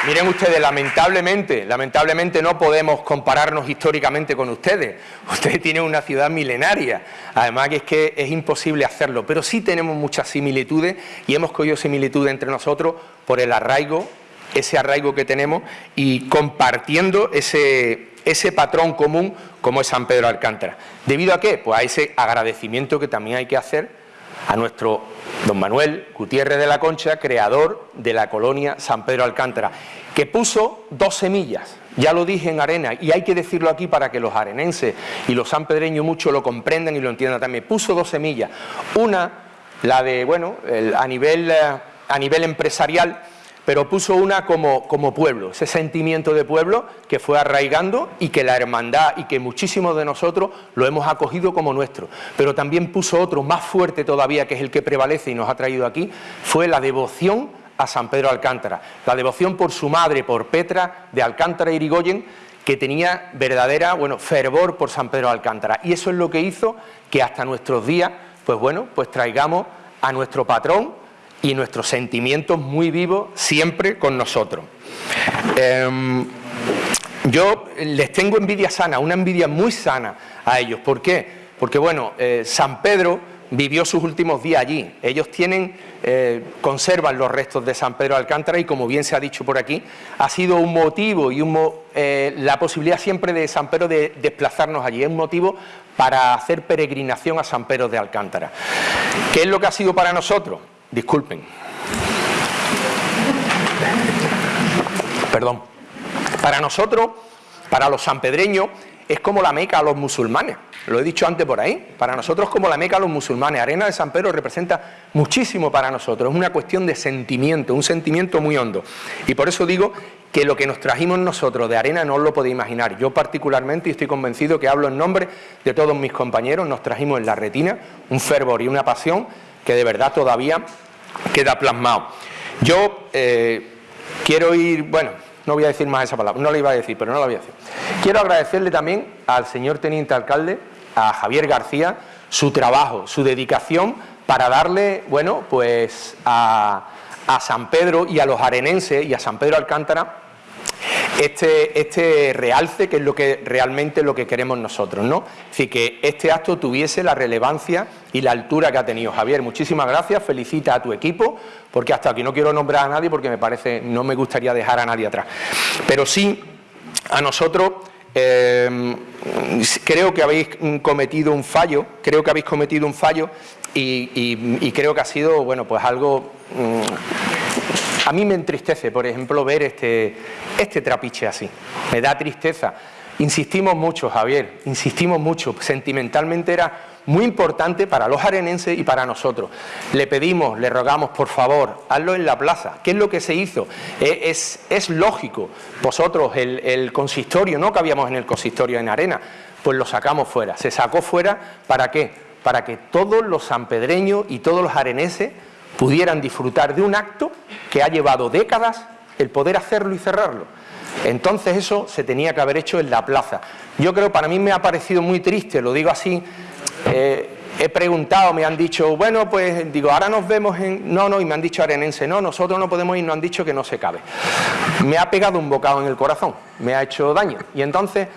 S9: Miren ustedes, lamentablemente, lamentablemente no podemos compararnos históricamente con ustedes. Ustedes tienen una ciudad milenaria, además que es que es imposible hacerlo, pero sí tenemos muchas similitudes y hemos cogido similitudes entre nosotros por el arraigo, ese arraigo que tenemos y compartiendo ese, ese patrón común como es San Pedro Alcántara. ¿Debido a qué? Pues a ese agradecimiento que también hay que hacer a nuestro don Manuel Gutiérrez de la Concha, creador de la colonia San Pedro Alcántara, que puso dos semillas, ya lo dije en Arena, y hay que decirlo aquí para que los arenenses y los sanpedreños mucho lo comprendan y lo entiendan también, puso dos semillas, una, la de, bueno, a, nivel, eh, a nivel empresarial, pero puso una como, como, pueblo, ese sentimiento de pueblo que fue arraigando y que la hermandad y que muchísimos de nosotros lo hemos acogido como nuestro. Pero también puso otro más fuerte todavía, que es el que prevalece y nos ha traído aquí, fue la devoción a San Pedro Alcántara. La devoción por su madre, por Petra de Alcántara y Irigoyen, que tenía verdadera, bueno, fervor por San Pedro Alcántara. Y eso es lo que hizo que hasta nuestros días, pues bueno, pues traigamos a nuestro patrón, y nuestros sentimientos muy vivos siempre con nosotros. Em, yo les tengo envidia sana, una envidia muy sana a ellos. ¿Por qué? Porque, bueno, eh, San Pedro vivió sus últimos días allí. Ellos tienen, eh, conservan los restos de San Pedro Alcántara y, como bien se ha dicho por aquí, ha sido un motivo y un, eh, la posibilidad siempre de San Pedro de desplazarnos allí. Es un motivo para hacer peregrinación a San Pedro de Alcántara. ¿Qué es lo que ha sido para nosotros? Disculpen. Perdón. Para nosotros, para los sanpedreños, es como la meca a los musulmanes. Lo he dicho antes por ahí. Para nosotros como la meca a los musulmanes. Arena de San Pedro representa muchísimo para nosotros. Es una cuestión de sentimiento, un sentimiento muy hondo. Y por eso digo que lo que nos trajimos nosotros de arena no os lo podéis imaginar. Yo particularmente, y estoy convencido que hablo en nombre de todos mis compañeros, nos trajimos en la retina un fervor y una pasión que de verdad todavía queda plasmado. Yo eh, quiero ir, bueno, no voy a decir más esa palabra, no la iba a decir, pero no la voy a decir. Quiero agradecerle también al señor teniente alcalde, a Javier García, su trabajo, su dedicación para darle, bueno, pues a, a San Pedro y a los arenenses y a San Pedro Alcántara este, este realce que es lo que realmente lo que queremos nosotros, ¿no? Es decir, que este acto tuviese la relevancia y la altura que ha tenido. Javier, muchísimas gracias, felicita a tu equipo, porque hasta aquí no quiero nombrar a nadie porque me parece, no me gustaría dejar a nadie atrás. Pero sí, a nosotros eh, creo que habéis cometido un fallo, creo que habéis cometido un fallo y, creo que ha sido, bueno, pues algo... Mm, a mí me entristece, por ejemplo, ver este, este trapiche así. Me da tristeza. Insistimos mucho, Javier, insistimos mucho. Sentimentalmente era muy importante para los arenenses y para nosotros. Le pedimos, le rogamos, por favor, hazlo en la plaza. ¿Qué es lo que se hizo? Eh, es, lógico. Vosotros, el, el consistorio, no cabíamos en el consistorio en arena, pues lo sacamos fuera. Se sacó fuera, ¿para qué? Para que todos los sanpedreños y todos los areneses pudieran disfrutar de un acto que ha llevado décadas el poder hacerlo y cerrarlo. Entonces eso se tenía que haber hecho en la plaza. Yo creo, para mí me ha parecido muy triste, lo digo así, eh, he preguntado, me han dicho, bueno, pues digo, ahora nos vemos en... No, no, y me han dicho arenense, no, nosotros no podemos ir, nos han dicho que no se cabe. Me ha pegado un bocado en el corazón, me ha hecho daño. Y entonces,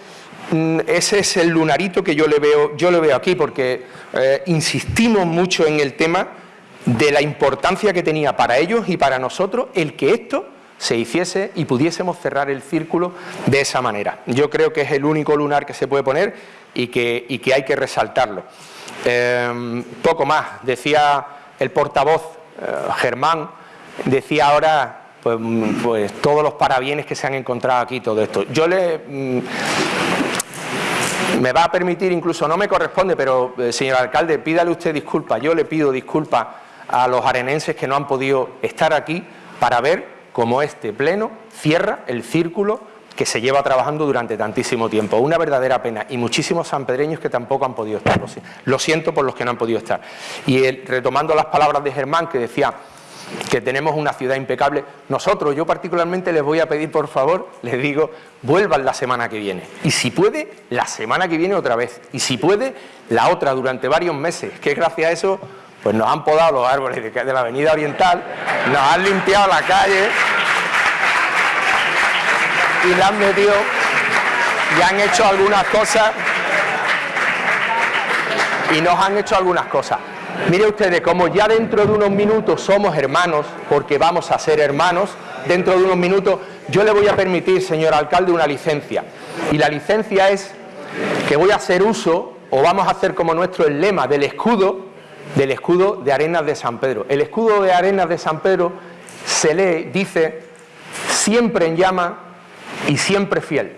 S9: mm, ese es el lunarito que yo le veo, yo le veo aquí, porque eh, insistimos mucho en el tema de la importancia que tenía para ellos y para nosotros el que esto se hiciese y pudiésemos cerrar el círculo de esa manera. Yo creo que es el único lunar que se puede poner y que, que hay que resaltarlo. Em, poco más, decía el portavoz eh, Germán, decía ahora pues, pues, todos los parabienes que se han encontrado aquí, todo esto. Yo le... Mm, me va a permitir, incluso no me corresponde, pero eh, señor alcalde, pídale usted disculpas, yo le pido disculpas a los arenenses que no han podido estar aquí para ver cómo este pleno cierra el círculo que se lleva trabajando durante tantísimo tiempo. Una verdadera pena. Y muchísimos sanpedreños que tampoco han podido estar. Lo siento por los que no han podido estar. Y retomando las palabras de Germán, que decía que tenemos una ciudad impecable, nosotros, yo particularmente les voy a pedir, por favor, les digo, vuelvan la semana que viene. Y si puede, la semana que viene otra vez. Y si puede, la otra durante varios meses, que gracias a eso pues nos han podado los árboles de la avenida oriental, nos han limpiado la calle y la han metido y han hecho algunas cosas y nos han hecho algunas cosas. Mire ustedes, como ya dentro de unos minutos somos hermanos, porque vamos a ser hermanos, dentro de unos minutos yo le voy a permitir, señor alcalde, una licencia. Y la licencia es que voy a hacer uso, o vamos a hacer como nuestro el lema del escudo, del escudo de Arenas de San Pedro. El escudo de Arenas de San Pedro se lee, dice, siempre en llama y siempre fiel.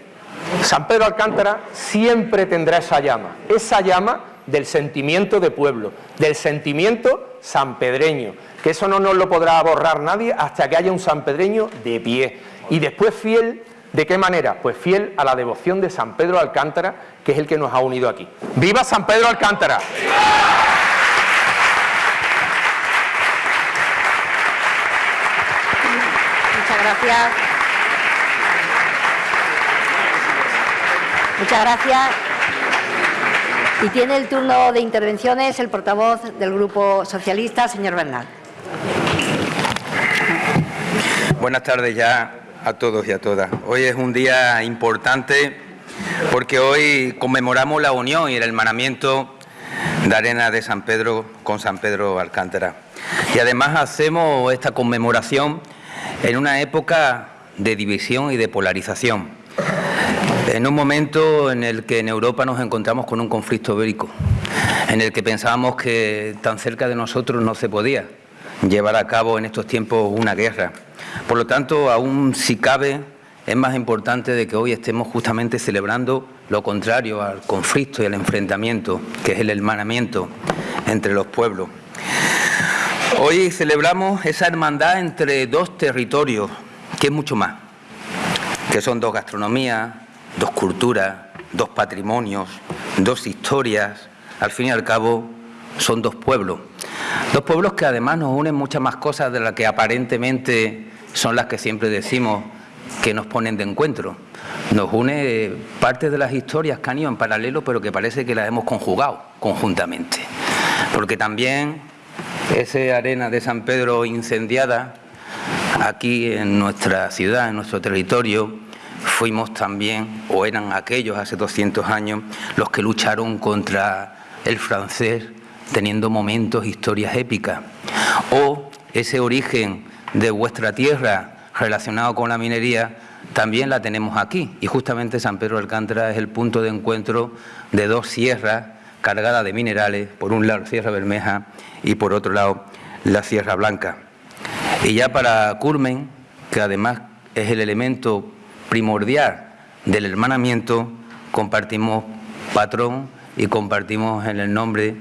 S9: San Pedro Alcántara siempre tendrá esa llama, esa llama del sentimiento de pueblo, del sentimiento sanpedreño, que eso no nos lo podrá borrar nadie hasta que haya un sanpedreño de pie. Y después fiel, ¿de qué manera? Pues fiel a la devoción de San Pedro Alcántara, que es el que nos ha unido aquí. ¡Viva San Pedro Alcántara!
S1: Muchas gracias. Y tiene el turno de intervenciones el portavoz del Grupo Socialista, señor Bernal.
S10: Buenas tardes ya a todos y a todas. Hoy es un día importante porque hoy conmemoramos la unión y el hermanamiento de Arena de San Pedro con San Pedro Alcántara. Y además hacemos esta conmemoración en una época de división y de polarización, en un momento en el que en Europa nos encontramos con un conflicto bélico, en el que pensábamos que tan cerca de nosotros no se podía llevar a cabo en estos tiempos una guerra. Por lo tanto, aún si cabe, es más importante de que hoy estemos justamente celebrando
S3: lo contrario al conflicto y al enfrentamiento, que es el hermanamiento entre los pueblos. Hoy celebramos esa hermandad entre dos territorios, que es mucho más, que son dos gastronomías, dos culturas, dos patrimonios, dos historias, al fin y al cabo son dos pueblos. Dos pueblos que además nos unen muchas más cosas de las que aparentemente son las que siempre decimos que nos ponen de encuentro. Nos une parte de las historias que han ido en paralelo, pero que parece que las hemos conjugado conjuntamente. Porque también esa arena de San Pedro incendiada aquí en nuestra ciudad, en nuestro territorio, fuimos también, o eran aquellos hace 200 años, los que lucharon contra el francés teniendo momentos, historias épicas. O ese origen de vuestra tierra relacionado con la minería, también la tenemos aquí. Y justamente San Pedro de Alcántara es el punto de encuentro de dos sierras cargadas de minerales, por un lado Sierra Bermeja y por otro lado la Sierra Blanca. Y ya para Curmen, que además es el elemento primordial del hermanamiento, compartimos patrón y compartimos en el nombre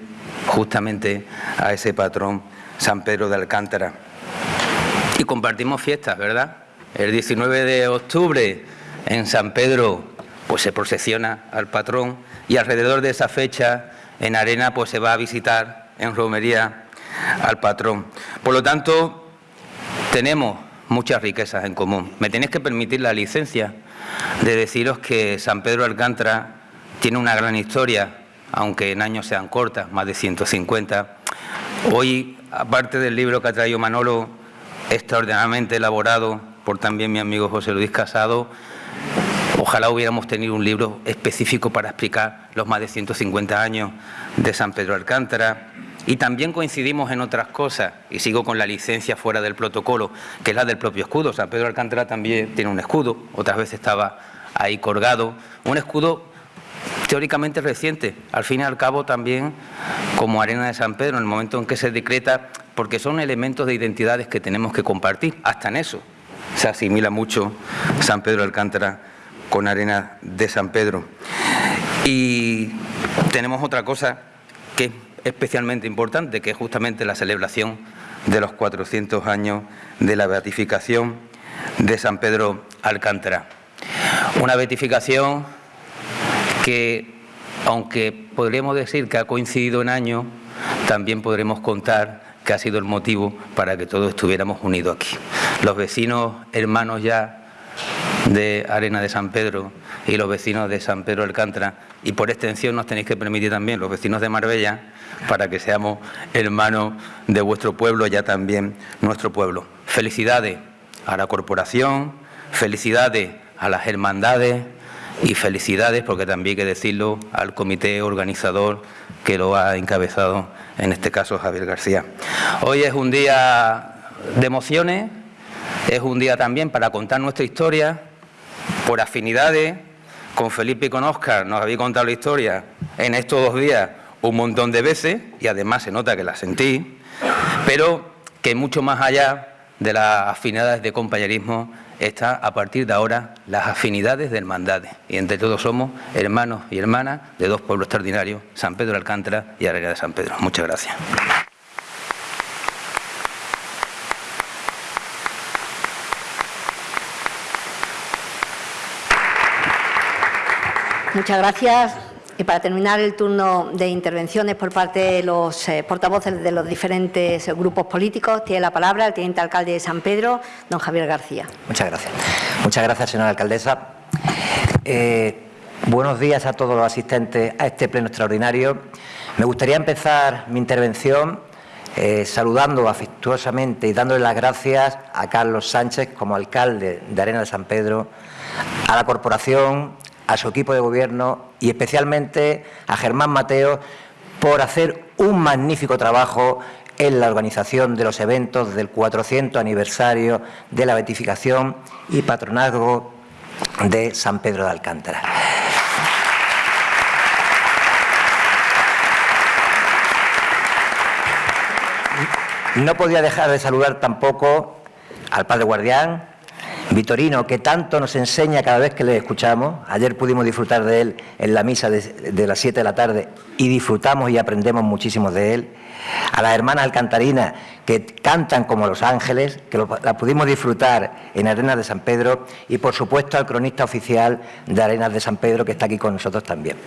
S3: justamente a ese patrón San Pedro de Alcántara. Y compartimos fiestas, ¿verdad? El 19 de octubre en San Pedro pues se procesiona al patrón y alrededor de esa fecha en Arena pues se va a visitar en romería al patrón. Por lo tanto, tenemos muchas riquezas en común. Me tenéis que permitir la licencia de deciros que San Pedro Alcántara tiene una gran historia, aunque en años sean cortas, más de 150. Hoy, aparte del libro que ha traído Manolo, extraordinariamente elaborado por también mi amigo José Luis Casado, ojalá hubiéramos tenido un libro específico para explicar los más de 150 años de San Pedro Alcántara, y también coincidimos en otras cosas, y sigo con la licencia fuera del protocolo, que es la del propio escudo. San Pedro Alcántara también tiene un escudo, otras veces estaba ahí colgado. Un escudo teóricamente reciente, al fin y al cabo también como Arena de San Pedro, en el momento en que se decreta, porque son elementos de identidades que tenemos que compartir, hasta en eso se asimila mucho San Pedro Alcántara con Arena de San Pedro. Y tenemos otra cosa que especialmente importante, que es justamente la celebración de los 400 años de la beatificación de San Pedro Alcántara. Una beatificación que, aunque podríamos decir que ha coincidido en año, también podremos contar que ha sido el motivo para que todos estuviéramos unidos aquí. Los vecinos hermanos ya de Arena de San Pedro y los vecinos de San Pedro Alcántara, y por extensión nos tenéis que permitir también los vecinos de Marbella, para que seamos hermanos de vuestro pueblo, ya también nuestro pueblo. Felicidades a la corporación, felicidades a las hermandades y felicidades, porque también hay que decirlo, al comité organizador que lo ha encabezado, en este caso Javier García. Hoy es un día de emociones, es un día también para contar nuestra historia, por afinidades, con Felipe y con Óscar nos habéis contado la historia en estos dos días un montón de veces y además se nota que la sentí, pero que mucho más allá de las afinidades de compañerismo está a partir de ahora las afinidades de hermandades. Y entre todos somos hermanos y hermanas de dos pueblos extraordinarios, San Pedro de Alcántara y Arena de San Pedro. Muchas gracias.
S1: Muchas gracias. Y para terminar el turno de intervenciones por parte de los eh, portavoces de los diferentes grupos políticos, tiene la palabra el teniente alcalde de San Pedro, don Javier García.
S11: Muchas gracias. Muchas gracias, señora alcaldesa. Eh, buenos días a todos los asistentes a este pleno extraordinario. Me gustaría empezar mi intervención eh, saludando afectuosamente y dándole las gracias a Carlos Sánchez como alcalde de Arena de San Pedro, a la corporación, a su equipo de gobierno y especialmente a Germán Mateo por hacer un magnífico trabajo en la organización de los eventos del 400 aniversario de la beatificación y patronazgo de San Pedro de Alcántara. No podía dejar de saludar tampoco al padre guardián Vitorino, que tanto nos enseña cada vez que le escuchamos. Ayer pudimos disfrutar de él en la misa de, las 7 de la tarde y disfrutamos y aprendemos muchísimo de él. A las hermanas alcantarinas, que cantan como los ángeles, que la pudimos disfrutar en Arenas de San Pedro. Y, por supuesto, al cronista oficial de Arenas de San Pedro, que está aquí con nosotros también.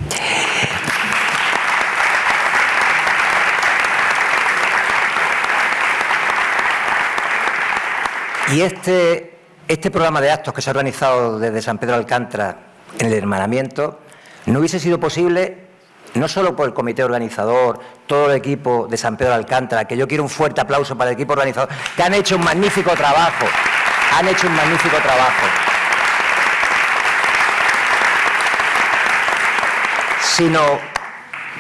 S11: Y este este programa de actos que se ha organizado desde San Pedro Alcántara en el hermanamiento no hubiese sido posible no solo por el comité organizador, todo el equipo de San Pedro Alcántara, que yo quiero un fuerte aplauso para el equipo organizador, que han hecho un magnífico trabajo, han hecho un magnífico trabajo. Sino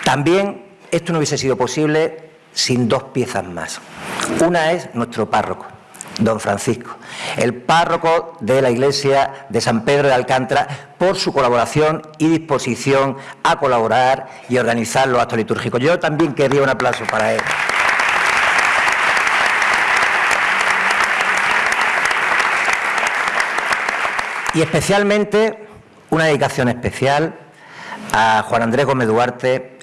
S11: también esto no hubiese sido posible sin dos piezas más. Una es nuestro párroco don Francisco, el párroco de la iglesia de San Pedro de Alcántara, por su colaboración y disposición a colaborar y organizar los actos litúrgicos. Yo también querría un aplauso para él. Y especialmente una dedicación especial a Juan Andrés Gómez Duarte,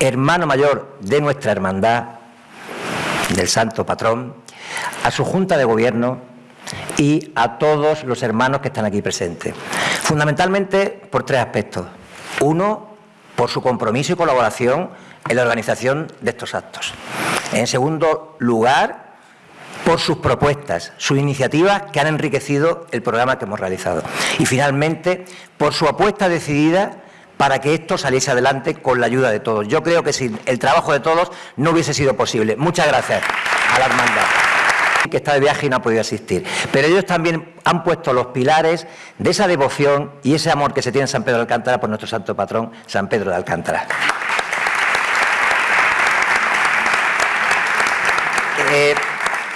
S11: hermano mayor de nuestra hermandad, del santo patrón, a su Junta de Gobierno y a todos los hermanos que están aquí presentes. Fundamentalmente por tres aspectos. Uno, por su compromiso y colaboración en la organización de estos actos. En segundo lugar, por sus propuestas, sus iniciativas que han enriquecido el programa que hemos realizado. Y finalmente, por su apuesta decidida para que esto saliese adelante con la ayuda de todos. Yo creo que sin el trabajo de todos no hubiese sido posible. Muchas gracias a la hermandad que está de viaje y no ha podido asistir. Pero ellos también han puesto los pilares de esa devoción y ese amor que se tiene en San Pedro de Alcántara por nuestro santo patrón, San Pedro de Alcántara. Eh,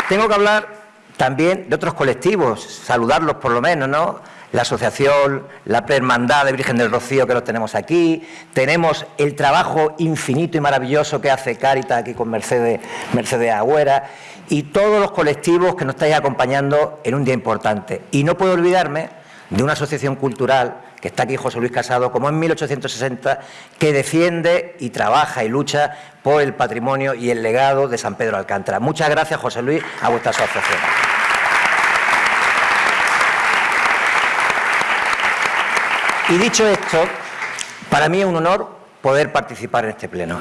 S11: tengo que hablar también de otros colectivos, saludarlos por lo menos, ¿no? La asociación, la Prehermandad de Virgen del Rocío que lo tenemos aquí, tenemos el trabajo infinito y maravilloso que hace Cáritas aquí con Mercedes, Mercedes Agüera y todos los colectivos que nos estáis acompañando en un día importante. Y no puedo olvidarme de una asociación cultural que está aquí José Luis Casado, como en 1860, que defiende y trabaja y lucha por el patrimonio y el legado de San Pedro Alcántara. Muchas gracias, José Luis, a vuestra asociación. Y dicho esto, para mí es un honor poder participar en este pleno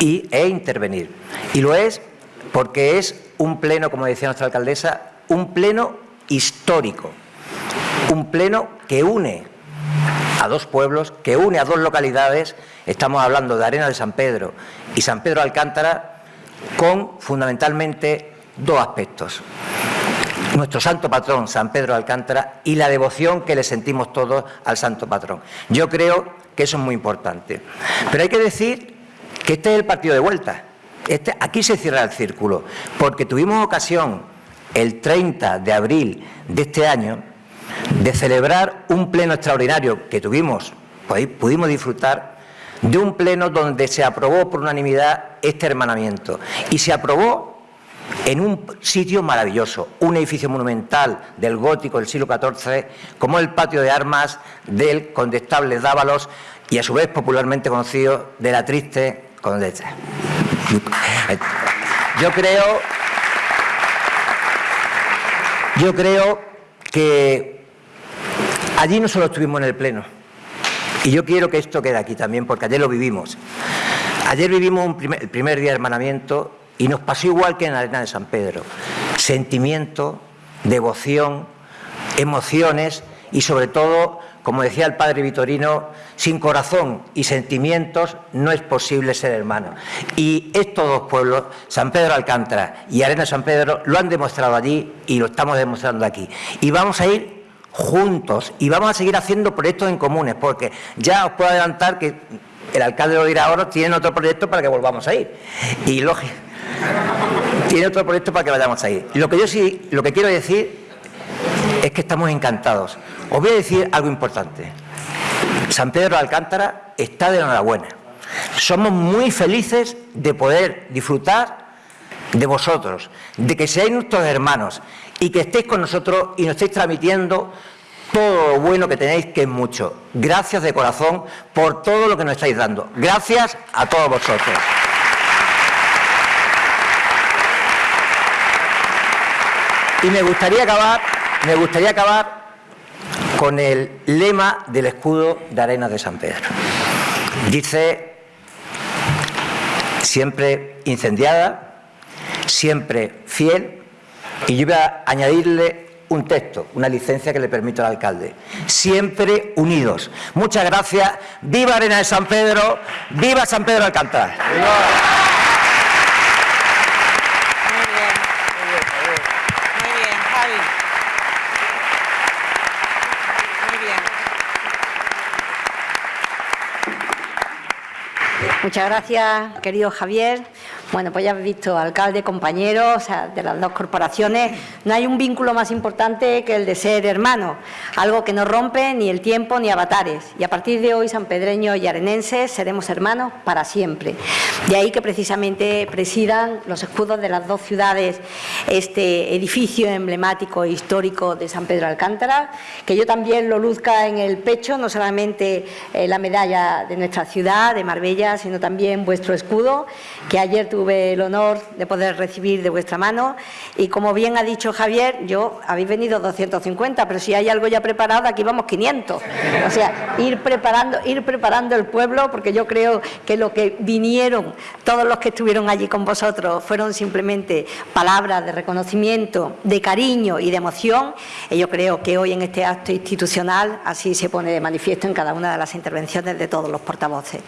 S11: y, e intervenir. Y lo es porque es un pleno, como decía nuestra alcaldesa, un pleno histórico, un pleno que une a dos pueblos, que une a dos localidades, estamos hablando de Arena de San Pedro y San Pedro Alcántara, con fundamentalmente dos aspectos. Nuestro santo patrón, San Pedro Alcántara, y la devoción que le sentimos todos al santo patrón. Yo creo que eso es muy importante. Pero hay que decir que este es el partido de vuelta. Este, aquí se cierra el círculo, porque tuvimos ocasión el 30 de abril de este año de celebrar un pleno extraordinario que tuvimos, pues, pudimos disfrutar de un pleno donde se aprobó por unanimidad este hermanamiento y se aprobó en un sitio maravilloso, un edificio monumental del gótico del siglo XIV, como el patio de armas del condestable Dávalos y a su vez popularmente conocido de la triste condesa. Yo creo, yo creo que allí no solo estuvimos en el Pleno, y yo quiero que esto quede aquí también, porque ayer lo vivimos. Ayer vivimos el primer día de hermanamiento y nos pasó igual que en la arena de San Pedro. Sentimiento, devoción, emociones y sobre todo como decía el padre Vitorino, sin corazón y sentimientos no es posible ser hermano. Y estos dos pueblos, San Pedro Alcántara y Arena San Pedro, lo han demostrado allí y lo estamos demostrando aquí. Y vamos a ir juntos y vamos a seguir haciendo proyectos en comunes, porque ya os puedo adelantar que el alcalde lo dirá ahora, tiene otro proyecto para que volvamos a ir. Y lógico, tiene otro proyecto para que vayamos a ir. Lo que yo sí, lo que quiero decir es que estamos encantados. Os voy a decir algo importante. San Pedro de Alcántara está de enhorabuena. Somos muy felices de poder disfrutar de vosotros, de que seáis nuestros hermanos y que estéis con nosotros y nos estéis transmitiendo todo lo bueno que tenéis, que es mucho. Gracias de corazón por todo lo que nos estáis dando. Gracias a todos vosotros. Y me gustaría acabar, me gustaría acabar con el lema del escudo de Arenas de San Pedro. Dice, siempre incendiada, siempre fiel, y yo voy a añadirle un texto, una licencia que le permito al alcalde. Siempre unidos. Muchas gracias. Viva Arena de San Pedro. Viva San Pedro Alcántara.
S12: Muy bien, Javi. Muy bien.
S1: Muchas gracias, querido Javier. Bueno, pues ya habéis visto, alcalde, compañeros, de las dos corporaciones, no hay un vínculo más importante que el de ser hermanos, algo que no rompe ni el tiempo ni avatares. Y a partir de hoy, sanpedreños y arenenses seremos hermanos para siempre. De ahí que precisamente presidan los escudos de las dos ciudades este edificio emblemático e histórico de San Pedro Alcántara, que yo también lo luzca en el pecho, no solamente eh, la medalla de nuestra ciudad, de Marbella, sino también vuestro escudo, que ayer tuve el honor de poder recibir de vuestra mano. Y como bien ha dicho Javier, yo habéis venido 250, pero si hay algo ya preparado, aquí vamos 500. O sea, ir preparando, ir preparando el pueblo, porque yo creo que lo que vinieron, todos los que estuvieron allí con vosotros, fueron simplemente palabras de reconocimiento, de cariño y de emoción. Y yo creo que hoy en este acto institucional así se pone de manifiesto en cada una de las intervenciones de todos los portavoces.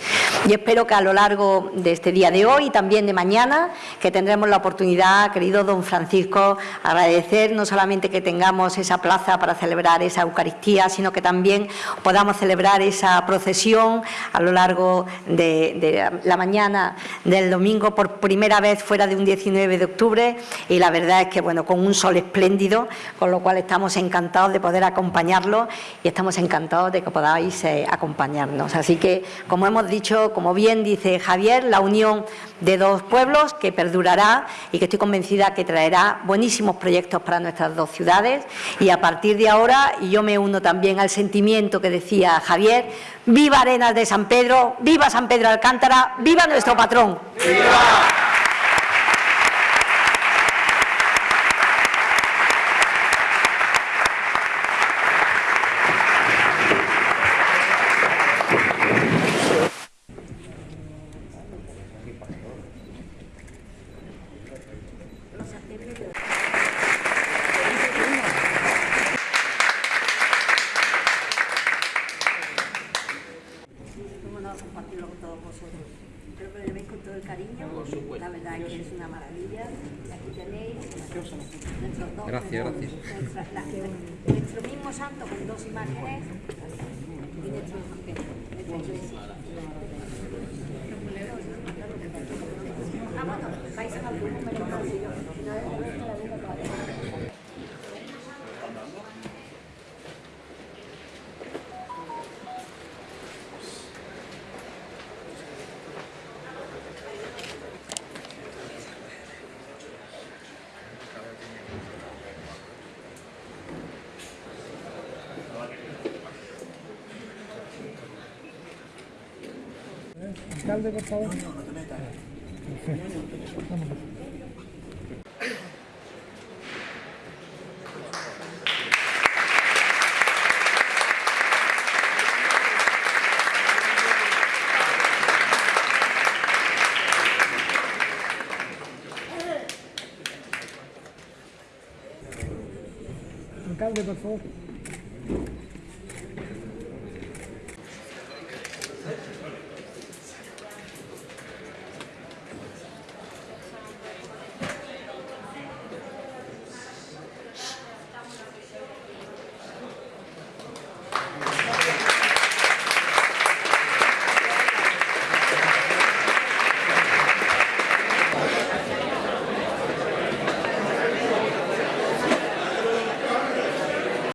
S1: Y espero que a lo largo de este día de hoy y también de mañana, que tendremos la oportunidad, querido don Francisco, agradecer no solamente que tengamos esa plaza para celebrar esa Eucaristía, sino que también podamos celebrar esa procesión a lo largo de, de la mañana del domingo por primera vez fuera de un 19 de octubre y la verdad es que bueno, con un sol espléndido, con lo cual estamos encantados de poder acompañarlo y estamos encantados de que podáis eh, acompañarnos. Así que, como hemos dicho, como bien dice Javier, la unión de dos pueblos que perdurará y que estoy convencida que traerá buenísimos proyectos para nuestras dos ciudades. Y a partir de ahora, y yo me uno también al sentimiento que decía Javier, viva Arenas de San Pedro, viva San Pedro Alcántara, viva nuestro patrón.
S13: Alcalde, por favor.